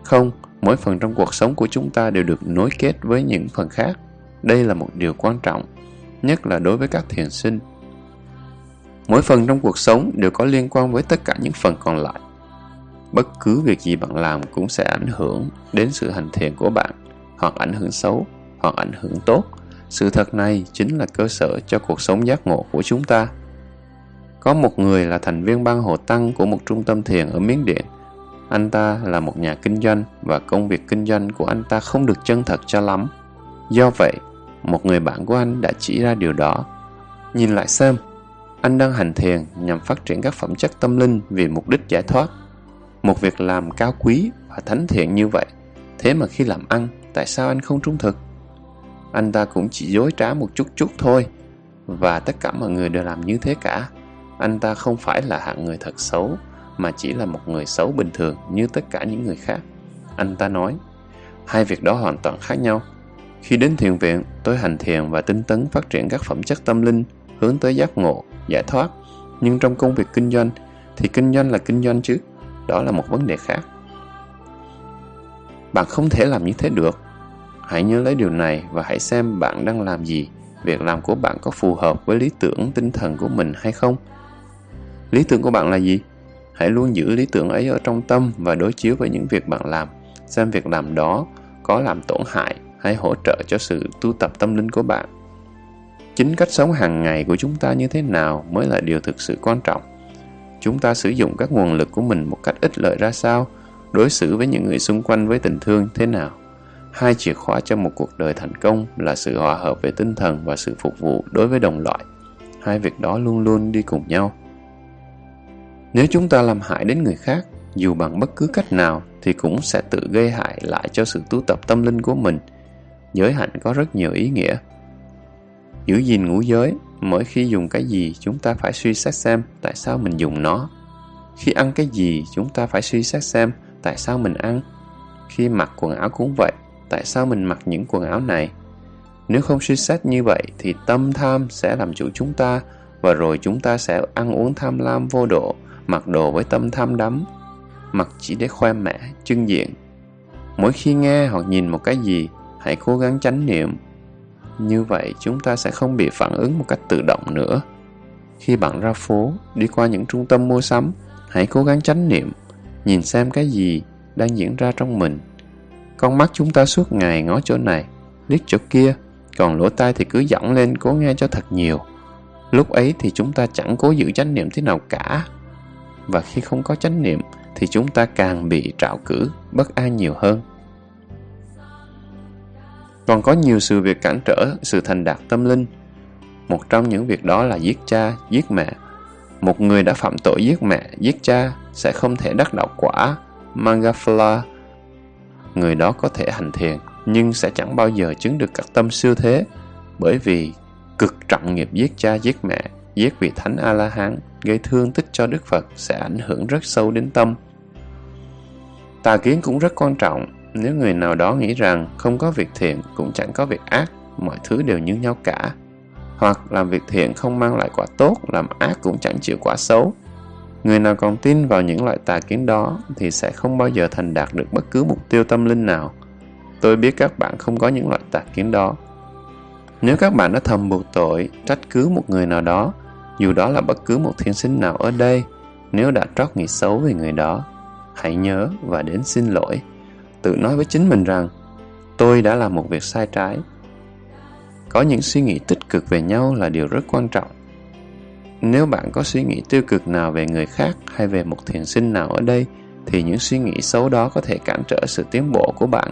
Không, mỗi phần trong cuộc sống của chúng ta đều được nối kết với những phần khác. Đây là một điều quan trọng, nhất là đối với các thiền sinh. Mỗi phần trong cuộc sống đều có liên quan với tất cả những phần còn lại. Bất cứ việc gì bạn làm cũng sẽ ảnh hưởng đến sự hành thiền của bạn, hoặc ảnh hưởng xấu, hoặc ảnh hưởng tốt. Sự thật này chính là cơ sở cho cuộc sống giác ngộ của chúng ta. Có một người là thành viên ban hộ tăng của một trung tâm thiền ở Miến Điện. Anh ta là một nhà kinh doanh và công việc kinh doanh của anh ta không được chân thật cho lắm. Do vậy, một người bạn của anh đã chỉ ra điều đó. Nhìn lại xem, anh đang hành thiền nhằm phát triển các phẩm chất tâm linh vì mục đích giải thoát. Một việc làm cao quý và thánh thiện như vậy, thế mà khi làm ăn, tại sao anh không trung thực? Anh ta cũng chỉ dối trá một chút chút thôi, và tất cả mọi người đều làm như thế cả. Anh ta không phải là hạng người thật xấu, mà chỉ là một người xấu bình thường như tất cả những người khác. Anh ta nói, hai việc đó hoàn toàn khác nhau. Khi đến thiền viện, tôi hành thiền và tinh tấn phát triển các phẩm chất tâm linh, hướng tới giác ngộ, giải thoát. Nhưng trong công việc kinh doanh, thì kinh doanh là kinh doanh chứ. Đó là một vấn đề khác. Bạn không thể làm như thế được. Hãy nhớ lấy điều này và hãy xem bạn đang làm gì. Việc làm của bạn có phù hợp với lý tưởng tinh thần của mình hay không? Lý tưởng của bạn là gì? Hãy luôn giữ lý tưởng ấy ở trong tâm và đối chiếu với những việc bạn làm. Xem việc làm đó có làm tổn hại hay hỗ trợ cho sự tu tập tâm linh của bạn. Chính cách sống hàng ngày của chúng ta như thế nào mới là điều thực sự quan trọng. Chúng ta sử dụng các nguồn lực của mình một cách ích lợi ra sao, đối xử với những người xung quanh với tình thương thế nào. Hai chìa khóa cho một cuộc đời thành công là sự hòa hợp về tinh thần và sự phục vụ đối với đồng loại. Hai việc đó luôn luôn đi cùng nhau. Nếu chúng ta làm hại đến người khác, dù bằng bất cứ cách nào thì cũng sẽ tự gây hại lại cho sự tu tập tâm linh của mình. Giới hạnh có rất nhiều ý nghĩa. Giữ gìn ngũ giới, mỗi khi dùng cái gì chúng ta phải suy xét xem tại sao mình dùng nó. Khi ăn cái gì chúng ta phải suy xét xem tại sao mình ăn. Khi mặc quần áo cũng vậy, tại sao mình mặc những quần áo này. Nếu không suy xét như vậy thì tâm tham sẽ làm chủ chúng ta và rồi chúng ta sẽ ăn uống tham lam vô độ mặc đồ với tâm tham đắm, mặc chỉ để khoe mẽ, trưng diện. Mỗi khi nghe hoặc nhìn một cái gì, hãy cố gắng chánh niệm. Như vậy chúng ta sẽ không bị phản ứng một cách tự động nữa. Khi bạn ra phố, đi qua những trung tâm mua sắm, hãy cố gắng chánh niệm, nhìn xem cái gì đang diễn ra trong mình. Con mắt chúng ta suốt ngày ngó chỗ này, liếc chỗ kia, còn lỗ tai thì cứ dõng lên cố nghe cho thật nhiều. Lúc ấy thì chúng ta chẳng cố giữ chánh niệm thế nào cả và khi không có chánh niệm thì chúng ta càng bị trạo cử, bất an nhiều hơn. Còn có nhiều sự việc cản trở sự thành đạt tâm linh. Một trong những việc đó là giết cha, giết mẹ. Một người đã phạm tội giết mẹ, giết cha sẽ không thể đắc đạo quả Mangafala. Người đó có thể hành thiền nhưng sẽ chẳng bao giờ chứng được các tâm siêu thế bởi vì cực trọng nghiệp giết cha giết mẹ giết vị thánh A-la-hán gây thương tích cho Đức Phật sẽ ảnh hưởng rất sâu đến tâm. Tà kiến cũng rất quan trọng. Nếu người nào đó nghĩ rằng không có việc thiện cũng chẳng có việc ác, mọi thứ đều như nhau cả. Hoặc làm việc thiện không mang lại quả tốt, làm ác cũng chẳng chịu quả xấu. Người nào còn tin vào những loại tà kiến đó thì sẽ không bao giờ thành đạt được bất cứ mục tiêu tâm linh nào. Tôi biết các bạn không có những loại tà kiến đó. Nếu các bạn đã thầm buộc tội, trách cứ một người nào đó, dù đó là bất cứ một thiên sinh nào ở đây, nếu đã trót nghĩ xấu về người đó, hãy nhớ và đến xin lỗi. Tự nói với chính mình rằng, tôi đã làm một việc sai trái. Có những suy nghĩ tích cực về nhau là điều rất quan trọng. Nếu bạn có suy nghĩ tiêu cực nào về người khác hay về một thiền sinh nào ở đây, thì những suy nghĩ xấu đó có thể cản trở sự tiến bộ của bạn.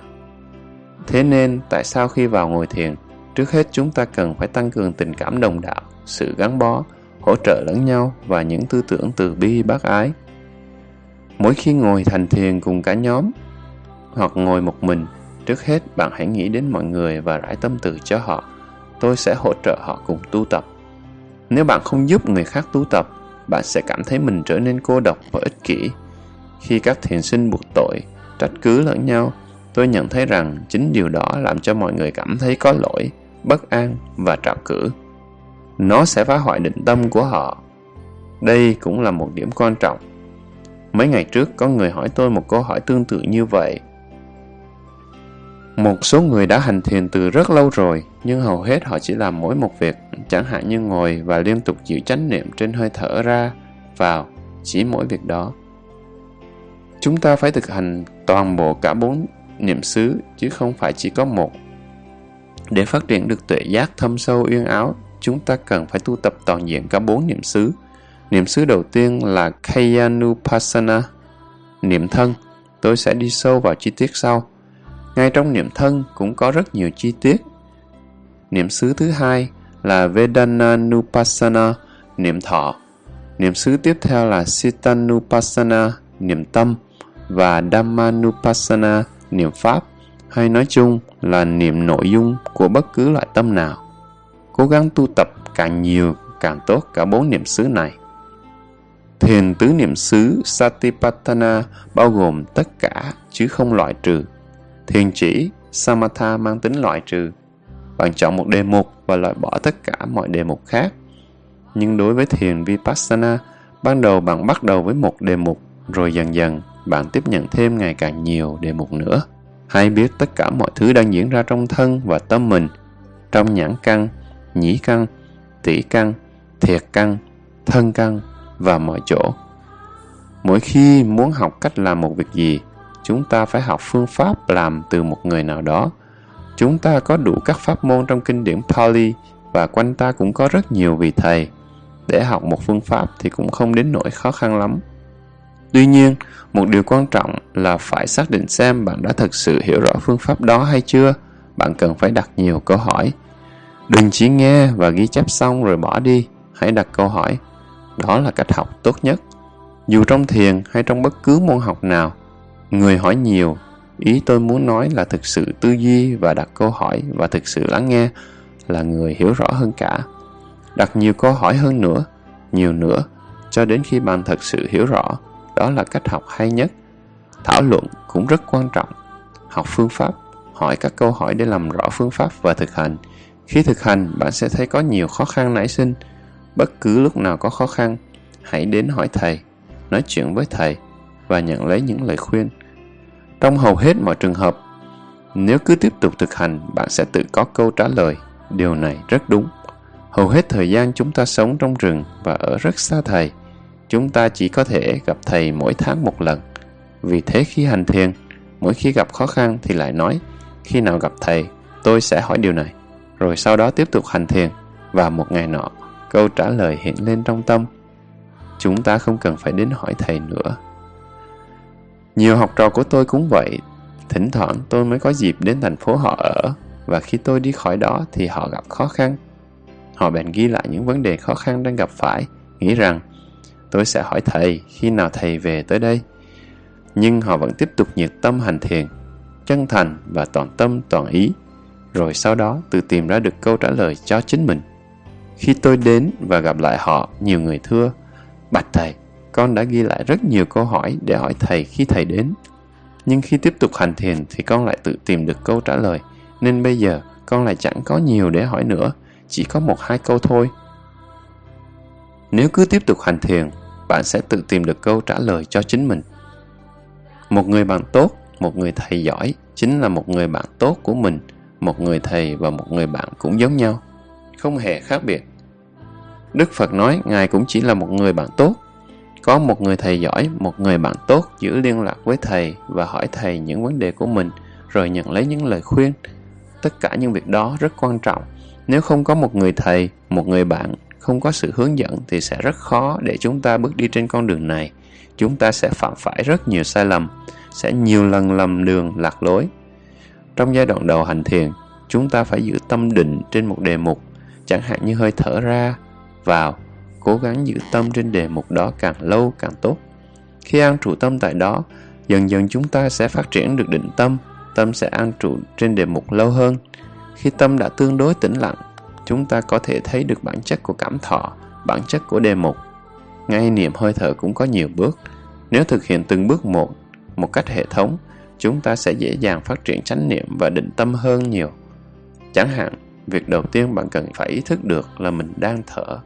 Thế nên, tại sao khi vào ngồi thiền, trước hết chúng ta cần phải tăng cường tình cảm đồng đạo, sự gắn bó hỗ trợ lẫn nhau và những tư tưởng từ bi bác ái. Mỗi khi ngồi thành thiền cùng cả nhóm hoặc ngồi một mình, trước hết bạn hãy nghĩ đến mọi người và rải tâm từ cho họ. Tôi sẽ hỗ trợ họ cùng tu tập. Nếu bạn không giúp người khác tu tập, bạn sẽ cảm thấy mình trở nên cô độc và ích kỷ. Khi các thiền sinh buộc tội, trách cứ lẫn nhau, tôi nhận thấy rằng chính điều đó làm cho mọi người cảm thấy có lỗi, bất an và trạo cử nó sẽ phá hoại định tâm của họ. Đây cũng là một điểm quan trọng. Mấy ngày trước có người hỏi tôi một câu hỏi tương tự như vậy. Một số người đã hành thiền từ rất lâu rồi, nhưng hầu hết họ chỉ làm mỗi một việc, chẳng hạn như ngồi và liên tục giữ chánh niệm trên hơi thở ra, vào, chỉ mỗi việc đó. Chúng ta phải thực hành toàn bộ cả bốn niệm xứ, chứ không phải chỉ có một. Để phát triển được tuệ giác thâm sâu uyên áo, chúng ta cần phải tu tập toàn diện cả bốn niệm xứ. Niệm xứ đầu tiên là Kayanupassana, niệm thân. Tôi sẽ đi sâu vào chi tiết sau. Ngay trong niệm thân cũng có rất nhiều chi tiết. Niệm xứ thứ hai là Vedananupasana, niệm thọ. Niệm xứ tiếp theo là Sitanupassana, niệm tâm và Dhammanupasana, niệm pháp, hay nói chung là niệm nội dung của bất cứ loại tâm nào. Cố gắng tu tập càng nhiều càng tốt cả bốn niệm xứ này. Thiền tứ niệm xứ Satipatthana bao gồm tất cả chứ không loại trừ. Thiền chỉ Samatha mang tính loại trừ. Bạn chọn một đề mục và loại bỏ tất cả mọi đề mục khác. Nhưng đối với thiền Vipassana, ban đầu bạn bắt đầu với một đề mục, rồi dần dần bạn tiếp nhận thêm ngày càng nhiều đề mục nữa. Hãy biết tất cả mọi thứ đang diễn ra trong thân và tâm mình, trong nhãn căn, nhĩ căn, tỷ căn, thiệt căn, thân căn và mọi chỗ. Mỗi khi muốn học cách làm một việc gì, chúng ta phải học phương pháp làm từ một người nào đó. Chúng ta có đủ các pháp môn trong kinh điển Pali và quanh ta cũng có rất nhiều vị thầy. Để học một phương pháp thì cũng không đến nỗi khó khăn lắm. Tuy nhiên, một điều quan trọng là phải xác định xem bạn đã thực sự hiểu rõ phương pháp đó hay chưa. Bạn cần phải đặt nhiều câu hỏi. Đừng chỉ nghe và ghi chép xong rồi bỏ đi. Hãy đặt câu hỏi. Đó là cách học tốt nhất. Dù trong thiền hay trong bất cứ môn học nào, người hỏi nhiều. Ý tôi muốn nói là thực sự tư duy và đặt câu hỏi và thực sự lắng nghe là người hiểu rõ hơn cả. Đặt nhiều câu hỏi hơn nữa, nhiều nữa, cho đến khi bạn thật sự hiểu rõ đó là cách học hay nhất. Thảo luận cũng rất quan trọng. Học phương pháp, hỏi các câu hỏi để làm rõ phương pháp và thực hành. Khi thực hành, bạn sẽ thấy có nhiều khó khăn nảy sinh. Bất cứ lúc nào có khó khăn, hãy đến hỏi thầy, nói chuyện với thầy và nhận lấy những lời khuyên. Trong hầu hết mọi trường hợp, nếu cứ tiếp tục thực hành, bạn sẽ tự có câu trả lời. Điều này rất đúng. Hầu hết thời gian chúng ta sống trong rừng và ở rất xa thầy chúng ta chỉ có thể gặp thầy mỗi tháng một lần. Vì thế khi hành thiền, mỗi khi gặp khó khăn thì lại nói, khi nào gặp thầy, tôi sẽ hỏi điều này. Rồi sau đó tiếp tục hành thiền, và một ngày nọ, câu trả lời hiện lên trong tâm. Chúng ta không cần phải đến hỏi thầy nữa. Nhiều học trò của tôi cũng vậy. Thỉnh thoảng tôi mới có dịp đến thành phố họ ở, và khi tôi đi khỏi đó thì họ gặp khó khăn. Họ bèn ghi lại những vấn đề khó khăn đang gặp phải, nghĩ rằng tôi sẽ hỏi thầy khi nào thầy về tới đây. Nhưng họ vẫn tiếp tục nhiệt tâm hành thiền, chân thành và toàn tâm toàn ý, rồi sau đó tự tìm ra được câu trả lời cho chính mình. Khi tôi đến và gặp lại họ, nhiều người thưa, Bạch thầy, con đã ghi lại rất nhiều câu hỏi để hỏi thầy khi thầy đến. Nhưng khi tiếp tục hành thiền thì con lại tự tìm được câu trả lời, nên bây giờ con lại chẳng có nhiều để hỏi nữa, chỉ có một hai câu thôi. Nếu cứ tiếp tục hành thiền bạn sẽ tự tìm được câu trả lời cho chính mình một người bạn tốt một người thầy giỏi chính là một người bạn tốt của mình một người thầy và một người bạn cũng giống nhau, không hề khác biệt. Đức phật nói, ngài cũng chỉ là một người bạn tốt. Có một người thầy giỏi, một người bạn tốt giữ liên lạc với thầy và hỏi thầy những vấn đề của mình, rồi nhận lấy những lời khuyên. Tất cả những việc đó rất quan trọng. Nếu không có một người thầy, một người bạn không có sự hướng dẫn thì sẽ rất khó để chúng ta bước đi trên con đường này. Chúng ta sẽ phạm phải rất nhiều sai lầm, sẽ nhiều lần lầm đường lạc lối trong giai đoạn đầu hành thiền chúng ta phải giữ tâm định trên một đề mục chẳng hạn như hơi thở ra vào cố gắng giữ tâm trên đề mục đó càng lâu càng tốt khi an trụ tâm tại đó dần dần chúng ta sẽ phát triển được định tâm tâm sẽ an trụ trên đề mục lâu hơn khi tâm đã tương đối tĩnh lặng chúng ta có thể thấy được bản chất của cảm thọ, bản chất của đề mục. Ngay niệm hơi thở cũng có nhiều bước. Nếu thực hiện từng bước một, một cách hệ thống, chúng ta sẽ dễ dàng phát triển chánh niệm và định tâm hơn nhiều. Chẳng hạn, việc đầu tiên bạn cần phải ý thức được là mình đang thở.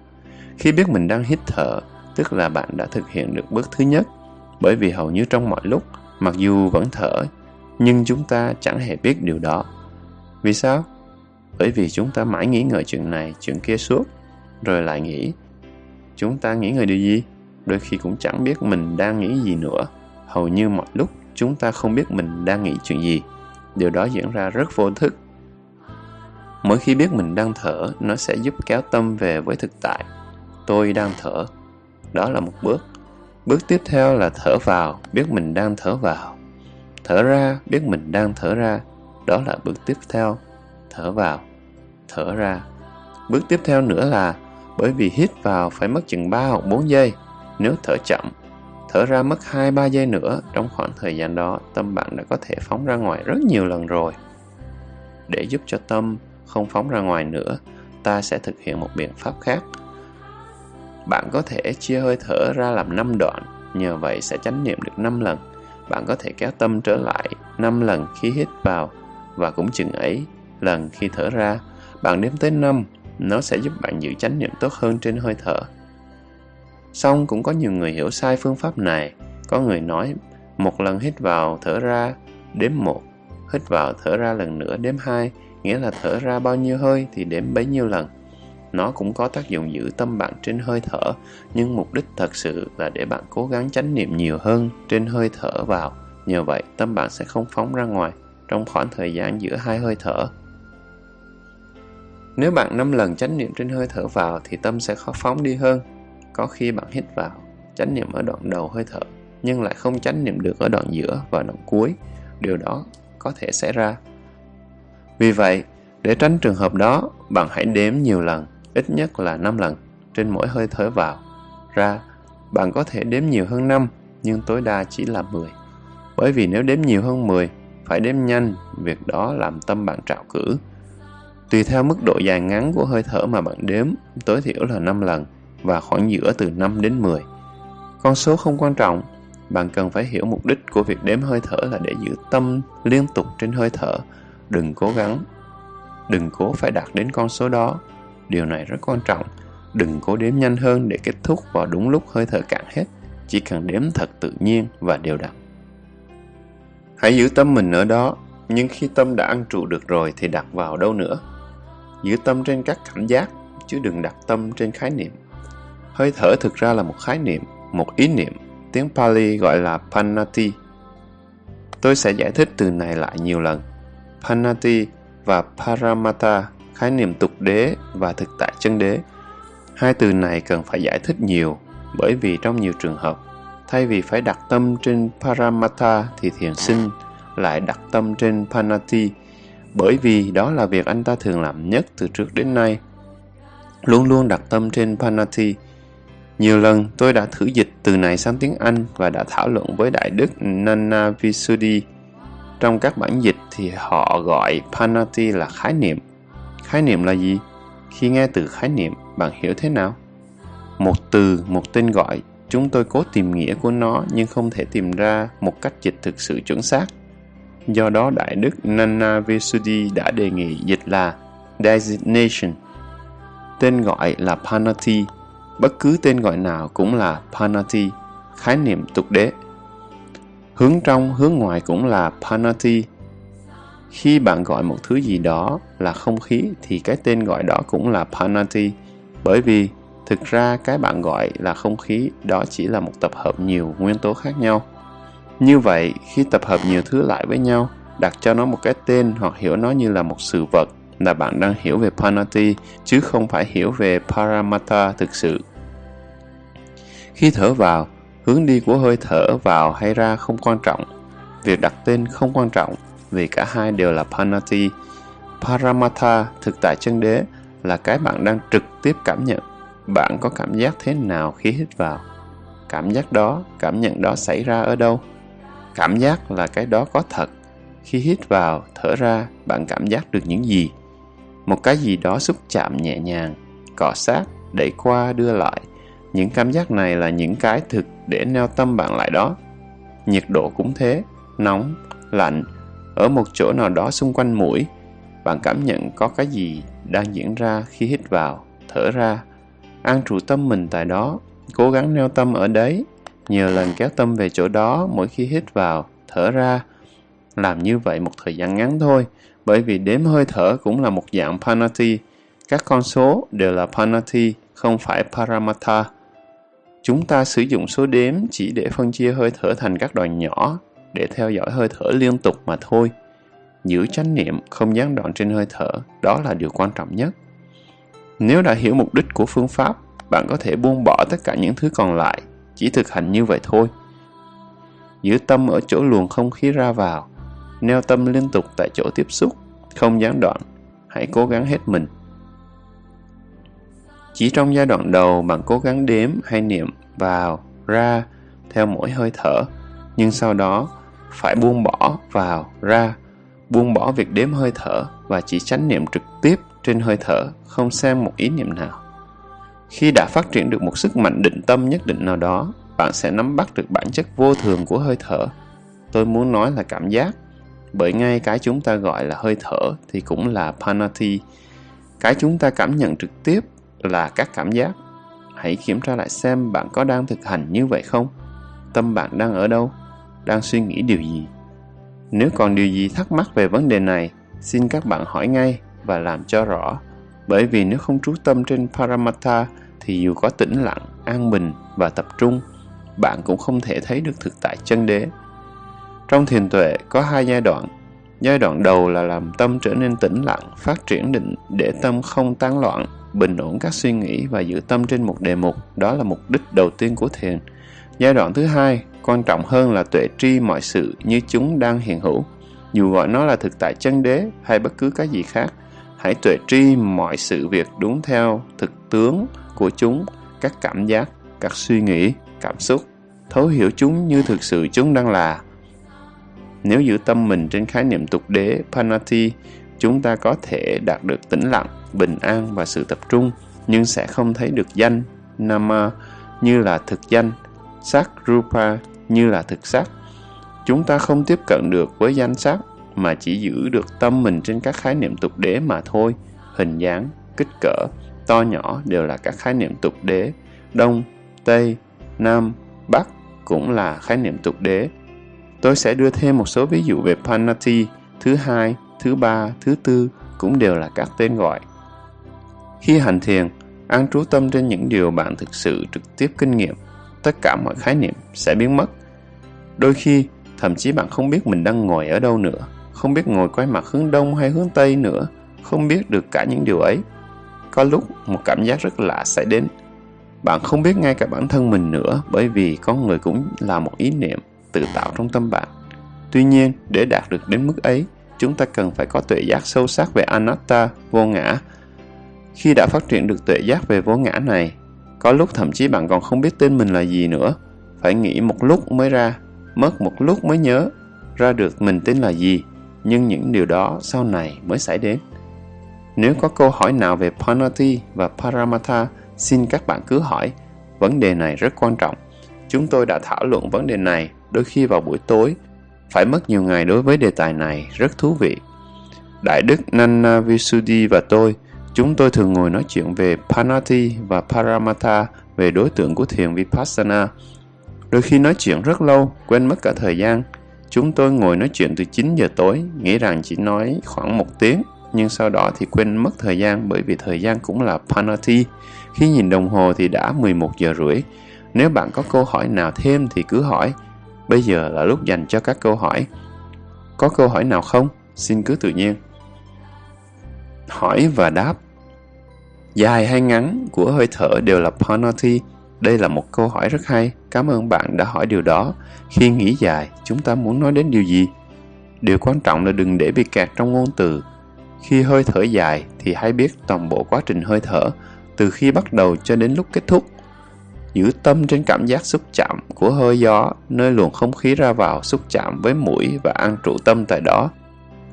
Khi biết mình đang hít thở, tức là bạn đã thực hiện được bước thứ nhất, bởi vì hầu như trong mọi lúc, mặc dù vẫn thở, nhưng chúng ta chẳng hề biết điều đó. Vì sao? bởi vì chúng ta mãi nghĩ ngợi chuyện này chuyện kia suốt rồi lại nghĩ chúng ta nghĩ ngợi điều gì đôi khi cũng chẳng biết mình đang nghĩ gì nữa hầu như mọi lúc chúng ta không biết mình đang nghĩ chuyện gì điều đó diễn ra rất vô thức Mỗi khi biết mình đang thở, nó sẽ giúp kéo tâm về với thực tại. Tôi đang thở. Đó là một bước. Bước tiếp theo là thở vào, biết mình đang thở vào. Thở ra, biết mình đang thở ra. Đó là bước tiếp theo. Thở vào, thở ra. Bước tiếp theo nữa là bởi vì hít vào phải mất chừng 3 hoặc 4 giây. Nếu thở chậm, thở ra mất 2-3 giây nữa, trong khoảng thời gian đó, tâm bạn đã có thể phóng ra ngoài rất nhiều lần rồi. Để giúp cho tâm không phóng ra ngoài nữa, ta sẽ thực hiện một biện pháp khác. Bạn có thể chia hơi thở ra làm 5 đoạn, nhờ vậy sẽ chánh niệm được 5 lần. Bạn có thể kéo tâm trở lại 5 lần khi hít vào và cũng chừng ấy lần khi thở ra. Bạn đếm tới 5, nó sẽ giúp bạn giữ chánh niệm tốt hơn trên hơi thở. Xong cũng có nhiều người hiểu sai phương pháp này. Có người nói một lần hít vào thở ra đếm một, hít vào thở ra lần nữa đếm hai, nghĩa là thở ra bao nhiêu hơi thì đếm bấy nhiêu lần. Nó cũng có tác dụng giữ tâm bạn trên hơi thở, nhưng mục đích thật sự là để bạn cố gắng chánh niệm nhiều hơn trên hơi thở vào. Nhờ vậy, tâm bạn sẽ không phóng ra ngoài trong khoảng thời gian giữa hai hơi thở. Nếu bạn 5 lần chánh niệm trên hơi thở vào thì tâm sẽ khó phóng đi hơn. Có khi bạn hít vào, chánh niệm ở đoạn đầu hơi thở, nhưng lại không chánh niệm được ở đoạn giữa và đoạn cuối. Điều đó có thể xảy ra. Vì vậy, để tránh trường hợp đó, bạn hãy đếm nhiều lần, ít nhất là 5 lần, trên mỗi hơi thở vào. Ra, bạn có thể đếm nhiều hơn 5, nhưng tối đa chỉ là 10. Bởi vì nếu đếm nhiều hơn 10, phải đếm nhanh, việc đó làm tâm bạn trạo cử. Tùy theo mức độ dài ngắn của hơi thở mà bạn đếm, tối thiểu là 5 lần và khoảng giữa từ 5 đến 10. Con số không quan trọng, bạn cần phải hiểu mục đích của việc đếm hơi thở là để giữ tâm liên tục trên hơi thở. Đừng cố gắng, đừng cố phải đạt đến con số đó. Điều này rất quan trọng. Đừng cố đếm nhanh hơn để kết thúc vào đúng lúc hơi thở cạn hết. Chỉ cần đếm thật tự nhiên và đều đặn. Hãy giữ tâm mình ở đó, nhưng khi tâm đã ăn trụ được rồi thì đặt vào đâu nữa. Giữ tâm trên các cảm giác, chứ đừng đặt tâm trên khái niệm. Hơi thở thực ra là một khái niệm, một ý niệm, tiếng Pali gọi là Panati. Tôi sẽ giải thích từ này lại nhiều lần. Panati và Paramata, khái niệm tục đế và thực tại chân đế. Hai từ này cần phải giải thích nhiều, bởi vì trong nhiều trường hợp, thay vì phải đặt tâm trên Paramata thì thiền sinh lại đặt tâm trên Panati, bởi vì đó là việc anh ta thường làm nhất từ trước đến nay. Luôn luôn đặt tâm trên Panati. Nhiều lần tôi đã thử dịch từ này sang tiếng Anh và đã thảo luận với Đại Đức Nana Visuddhi. Trong các bản dịch thì họ gọi Panati là khái niệm. Khái niệm là gì? Khi nghe từ khái niệm, bạn hiểu thế nào? Một từ, một tên gọi, chúng tôi cố tìm nghĩa của nó nhưng không thể tìm ra một cách dịch thực sự chuẩn xác. Do đó Đại Đức Nana Visuddhi đã đề nghị dịch là designation. Tên gọi là Panati, bất cứ tên gọi nào cũng là Panati, khái niệm tục đế. Hướng trong, hướng ngoài cũng là Panati. Khi bạn gọi một thứ gì đó là không khí thì cái tên gọi đó cũng là Panati, bởi vì thực ra cái bạn gọi là không khí đó chỉ là một tập hợp nhiều nguyên tố khác nhau. Như vậy, khi tập hợp nhiều thứ lại với nhau, đặt cho nó một cái tên hoặc hiểu nó như là một sự vật là bạn đang hiểu về Panati chứ không phải hiểu về Paramata thực sự. Khi thở vào, hướng đi của hơi thở vào hay ra không quan trọng. Việc đặt tên không quan trọng vì cả hai đều là Panati. Paramata, thực tại chân đế, là cái bạn đang trực tiếp cảm nhận. Bạn có cảm giác thế nào khi hít vào? Cảm giác đó, cảm nhận đó xảy ra ở đâu? Cảm giác là cái đó có thật. Khi hít vào, thở ra, bạn cảm giác được những gì? Một cái gì đó xúc chạm nhẹ nhàng, cọ sát, đẩy qua đưa lại. Những cảm giác này là những cái thực để neo tâm bạn lại đó. Nhiệt độ cũng thế, nóng, lạnh, ở một chỗ nào đó xung quanh mũi, bạn cảm nhận có cái gì đang diễn ra khi hít vào, thở ra. An trụ tâm mình tại đó, cố gắng neo tâm ở đấy nhiều lần kéo tâm về chỗ đó mỗi khi hít vào, thở ra. Làm như vậy một thời gian ngắn thôi, bởi vì đếm hơi thở cũng là một dạng Panati. Các con số đều là Panati, không phải Paramata. Chúng ta sử dụng số đếm chỉ để phân chia hơi thở thành các đoạn nhỏ, để theo dõi hơi thở liên tục mà thôi. giữ chánh niệm không gián đoạn trên hơi thở, đó là điều quan trọng nhất. Nếu đã hiểu mục đích của phương pháp, bạn có thể buông bỏ tất cả những thứ còn lại, chỉ thực hành như vậy thôi. Giữ tâm ở chỗ luồng không khí ra vào, neo tâm liên tục tại chỗ tiếp xúc, không gián đoạn. Hãy cố gắng hết mình. Chỉ trong giai đoạn đầu bạn cố gắng đếm hay niệm vào, ra theo mỗi hơi thở, nhưng sau đó phải buông bỏ vào, ra, buông bỏ việc đếm hơi thở và chỉ chánh niệm trực tiếp trên hơi thở, không xem một ý niệm nào. Khi đã phát triển được một sức mạnh định tâm nhất định nào đó, bạn sẽ nắm bắt được bản chất vô thường của hơi thở. Tôi muốn nói là cảm giác, bởi ngay cái chúng ta gọi là hơi thở thì cũng là panati. Cái chúng ta cảm nhận trực tiếp là các cảm giác. Hãy kiểm tra lại xem bạn có đang thực hành như vậy không? Tâm bạn đang ở đâu? Đang suy nghĩ điều gì? Nếu còn điều gì thắc mắc về vấn đề này, xin các bạn hỏi ngay và làm cho rõ. Bởi vì nếu không trú tâm trên Paramatha thì dù có tĩnh lặng, an bình và tập trung, bạn cũng không thể thấy được thực tại chân đế. Trong thiền tuệ có hai giai đoạn. Giai đoạn đầu là làm tâm trở nên tĩnh lặng, phát triển định để tâm không tán loạn, bình ổn các suy nghĩ và giữ tâm trên một đề mục. Đó là mục đích đầu tiên của thiền. Giai đoạn thứ hai, quan trọng hơn là tuệ tri mọi sự như chúng đang hiện hữu. Dù gọi nó là thực tại chân đế hay bất cứ cái gì khác, hãy tuệ tri mọi sự việc đúng theo thực tướng của chúng, các cảm giác, các suy nghĩ, cảm xúc, thấu hiểu chúng như thực sự chúng đang là. Nếu giữ tâm mình trên khái niệm tục đế Panati, chúng ta có thể đạt được tĩnh lặng, bình an và sự tập trung, nhưng sẽ không thấy được danh, Nama, như là thực danh, sắc Rupa như là thực sắc. Chúng ta không tiếp cận được với danh sắc mà chỉ giữ được tâm mình trên các khái niệm tục đế mà thôi. Hình dáng, kích cỡ, to nhỏ đều là các khái niệm tục đế. Đông, Tây, Nam, Bắc cũng là khái niệm tục đế. Tôi sẽ đưa thêm một số ví dụ về Panati, thứ hai, thứ ba, thứ tư cũng đều là các tên gọi. Khi hành thiền, an trú tâm trên những điều bạn thực sự trực tiếp kinh nghiệm, tất cả mọi khái niệm sẽ biến mất. Đôi khi, thậm chí bạn không biết mình đang ngồi ở đâu nữa, không biết ngồi quay mặt hướng đông hay hướng tây nữa, không biết được cả những điều ấy. Có lúc một cảm giác rất lạ sẽ đến. Bạn không biết ngay cả bản thân mình nữa bởi vì con người cũng là một ý niệm tự tạo trong tâm bạn. Tuy nhiên, để đạt được đến mức ấy, chúng ta cần phải có tuệ giác sâu sắc về anatta, vô ngã. Khi đã phát triển được tuệ giác về vô ngã này, có lúc thậm chí bạn còn không biết tên mình là gì nữa. Phải nghĩ một lúc mới ra, mất một lúc mới nhớ ra được mình tên là gì, nhưng những điều đó sau này mới xảy đến. Nếu có câu hỏi nào về Panati và Paramatha, xin các bạn cứ hỏi. Vấn đề này rất quan trọng. Chúng tôi đã thảo luận vấn đề này đôi khi vào buổi tối. Phải mất nhiều ngày đối với đề tài này, rất thú vị. Đại đức Nana Visuddhi và tôi, chúng tôi thường ngồi nói chuyện về Panati và Paramatha về đối tượng của thiền Vipassana. Đôi khi nói chuyện rất lâu, quên mất cả thời gian. Chúng tôi ngồi nói chuyện từ 9 giờ tối, nghĩ rằng chỉ nói khoảng một tiếng, nhưng sau đó thì quên mất thời gian bởi vì thời gian cũng là Panati. Khi nhìn đồng hồ thì đã 11 giờ rưỡi. Nếu bạn có câu hỏi nào thêm thì cứ hỏi. Bây giờ là lúc dành cho các câu hỏi. Có câu hỏi nào không? Xin cứ tự nhiên. Hỏi và đáp Dài hay ngắn của hơi thở đều là penalty. Đây là một câu hỏi rất hay. Cảm ơn bạn đã hỏi điều đó. Khi nghĩ dài, chúng ta muốn nói đến điều gì? Điều quan trọng là đừng để bị kẹt trong ngôn từ khi hơi thở dài thì hãy biết toàn bộ quá trình hơi thở, từ khi bắt đầu cho đến lúc kết thúc. Giữ tâm trên cảm giác xúc chạm của hơi gió, nơi luồng không khí ra vào xúc chạm với mũi và ăn trụ tâm tại đó.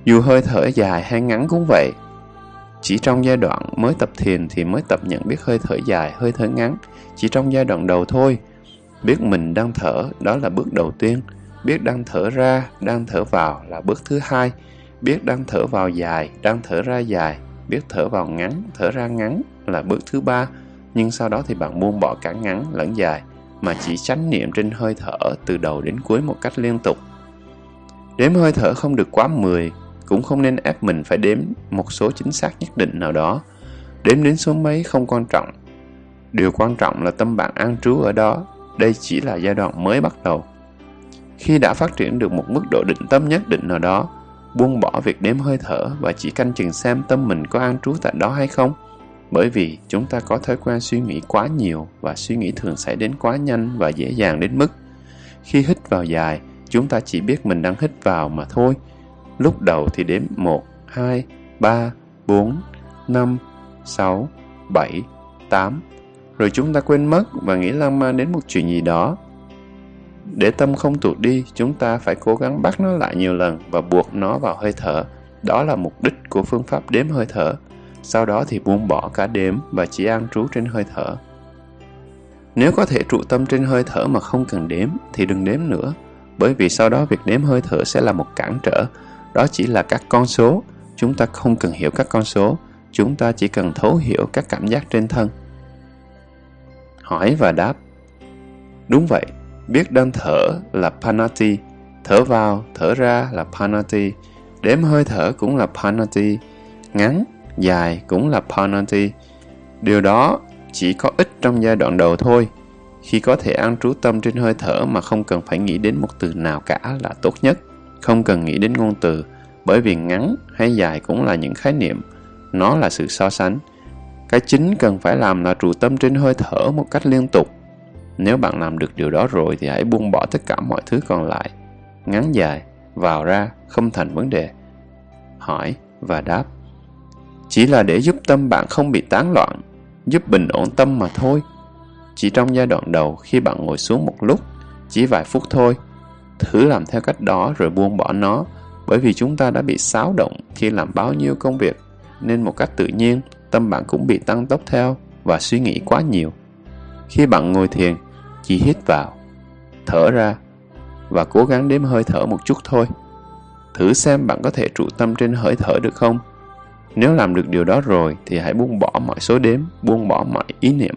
Dù hơi thở dài hay ngắn cũng vậy. Chỉ trong giai đoạn mới tập thiền thì mới tập nhận biết hơi thở dài, hơi thở ngắn. Chỉ trong giai đoạn đầu thôi. Biết mình đang thở, đó là bước đầu tiên. Biết đang thở ra, đang thở vào là bước thứ hai biết đang thở vào dài, đang thở ra dài, biết thở vào ngắn, thở ra ngắn là bước thứ ba, nhưng sau đó thì bạn buông bỏ cả ngắn lẫn dài, mà chỉ chánh niệm trên hơi thở từ đầu đến cuối một cách liên tục. Đếm hơi thở không được quá 10, cũng không nên ép mình phải đếm một số chính xác nhất định nào đó. Đếm đến số mấy không quan trọng. Điều quan trọng là tâm bạn an trú ở đó, đây chỉ là giai đoạn mới bắt đầu. Khi đã phát triển được một mức độ định tâm nhất định nào đó, buông bỏ việc đếm hơi thở và chỉ canh chừng xem tâm mình có an trú tại đó hay không. Bởi vì chúng ta có thói quen suy nghĩ quá nhiều và suy nghĩ thường xảy đến quá nhanh và dễ dàng đến mức khi hít vào dài, chúng ta chỉ biết mình đang hít vào mà thôi. Lúc đầu thì đếm 1, 2, 3, 4, 5, 6, 7, 8. Rồi chúng ta quên mất và nghĩ lan man đến một chuyện gì đó. Để tâm không tụt đi, chúng ta phải cố gắng bắt nó lại nhiều lần và buộc nó vào hơi thở. Đó là mục đích của phương pháp đếm hơi thở. Sau đó thì buông bỏ cả đếm và chỉ an trú trên hơi thở. Nếu có thể trụ tâm trên hơi thở mà không cần đếm thì đừng đếm nữa, bởi vì sau đó việc đếm hơi thở sẽ là một cản trở. Đó chỉ là các con số, chúng ta không cần hiểu các con số, chúng ta chỉ cần thấu hiểu các cảm giác trên thân. Hỏi và đáp. Đúng vậy, biết đang thở là panati, thở vào, thở ra là panati, đếm hơi thở cũng là panati, ngắn, dài cũng là penalty. Điều đó chỉ có ích trong giai đoạn đầu thôi. Khi có thể an trú tâm trên hơi thở mà không cần phải nghĩ đến một từ nào cả là tốt nhất. Không cần nghĩ đến ngôn từ, bởi vì ngắn hay dài cũng là những khái niệm. Nó là sự so sánh. Cái chính cần phải làm là trụ tâm trên hơi thở một cách liên tục. Nếu bạn làm được điều đó rồi thì hãy buông bỏ tất cả mọi thứ còn lại. Ngắn dài, vào ra không thành vấn đề. Hỏi và đáp. Chỉ là để giúp tâm bạn không bị tán loạn giúp bình ổn tâm mà thôi. Chỉ trong giai đoạn đầu khi bạn ngồi xuống một lúc, chỉ vài phút thôi, thử làm theo cách đó rồi buông bỏ nó, bởi vì chúng ta đã bị xáo động khi làm bao nhiêu công việc, nên một cách tự nhiên, tâm bạn cũng bị tăng tốc theo và suy nghĩ quá nhiều. Khi bạn ngồi thiền, chỉ hít vào, thở ra và cố gắng đếm hơi thở một chút thôi. Thử xem bạn có thể trụ tâm trên hơi thở được không? Nếu làm được điều đó rồi thì hãy buông bỏ mọi số đếm, buông bỏ mọi ý niệm.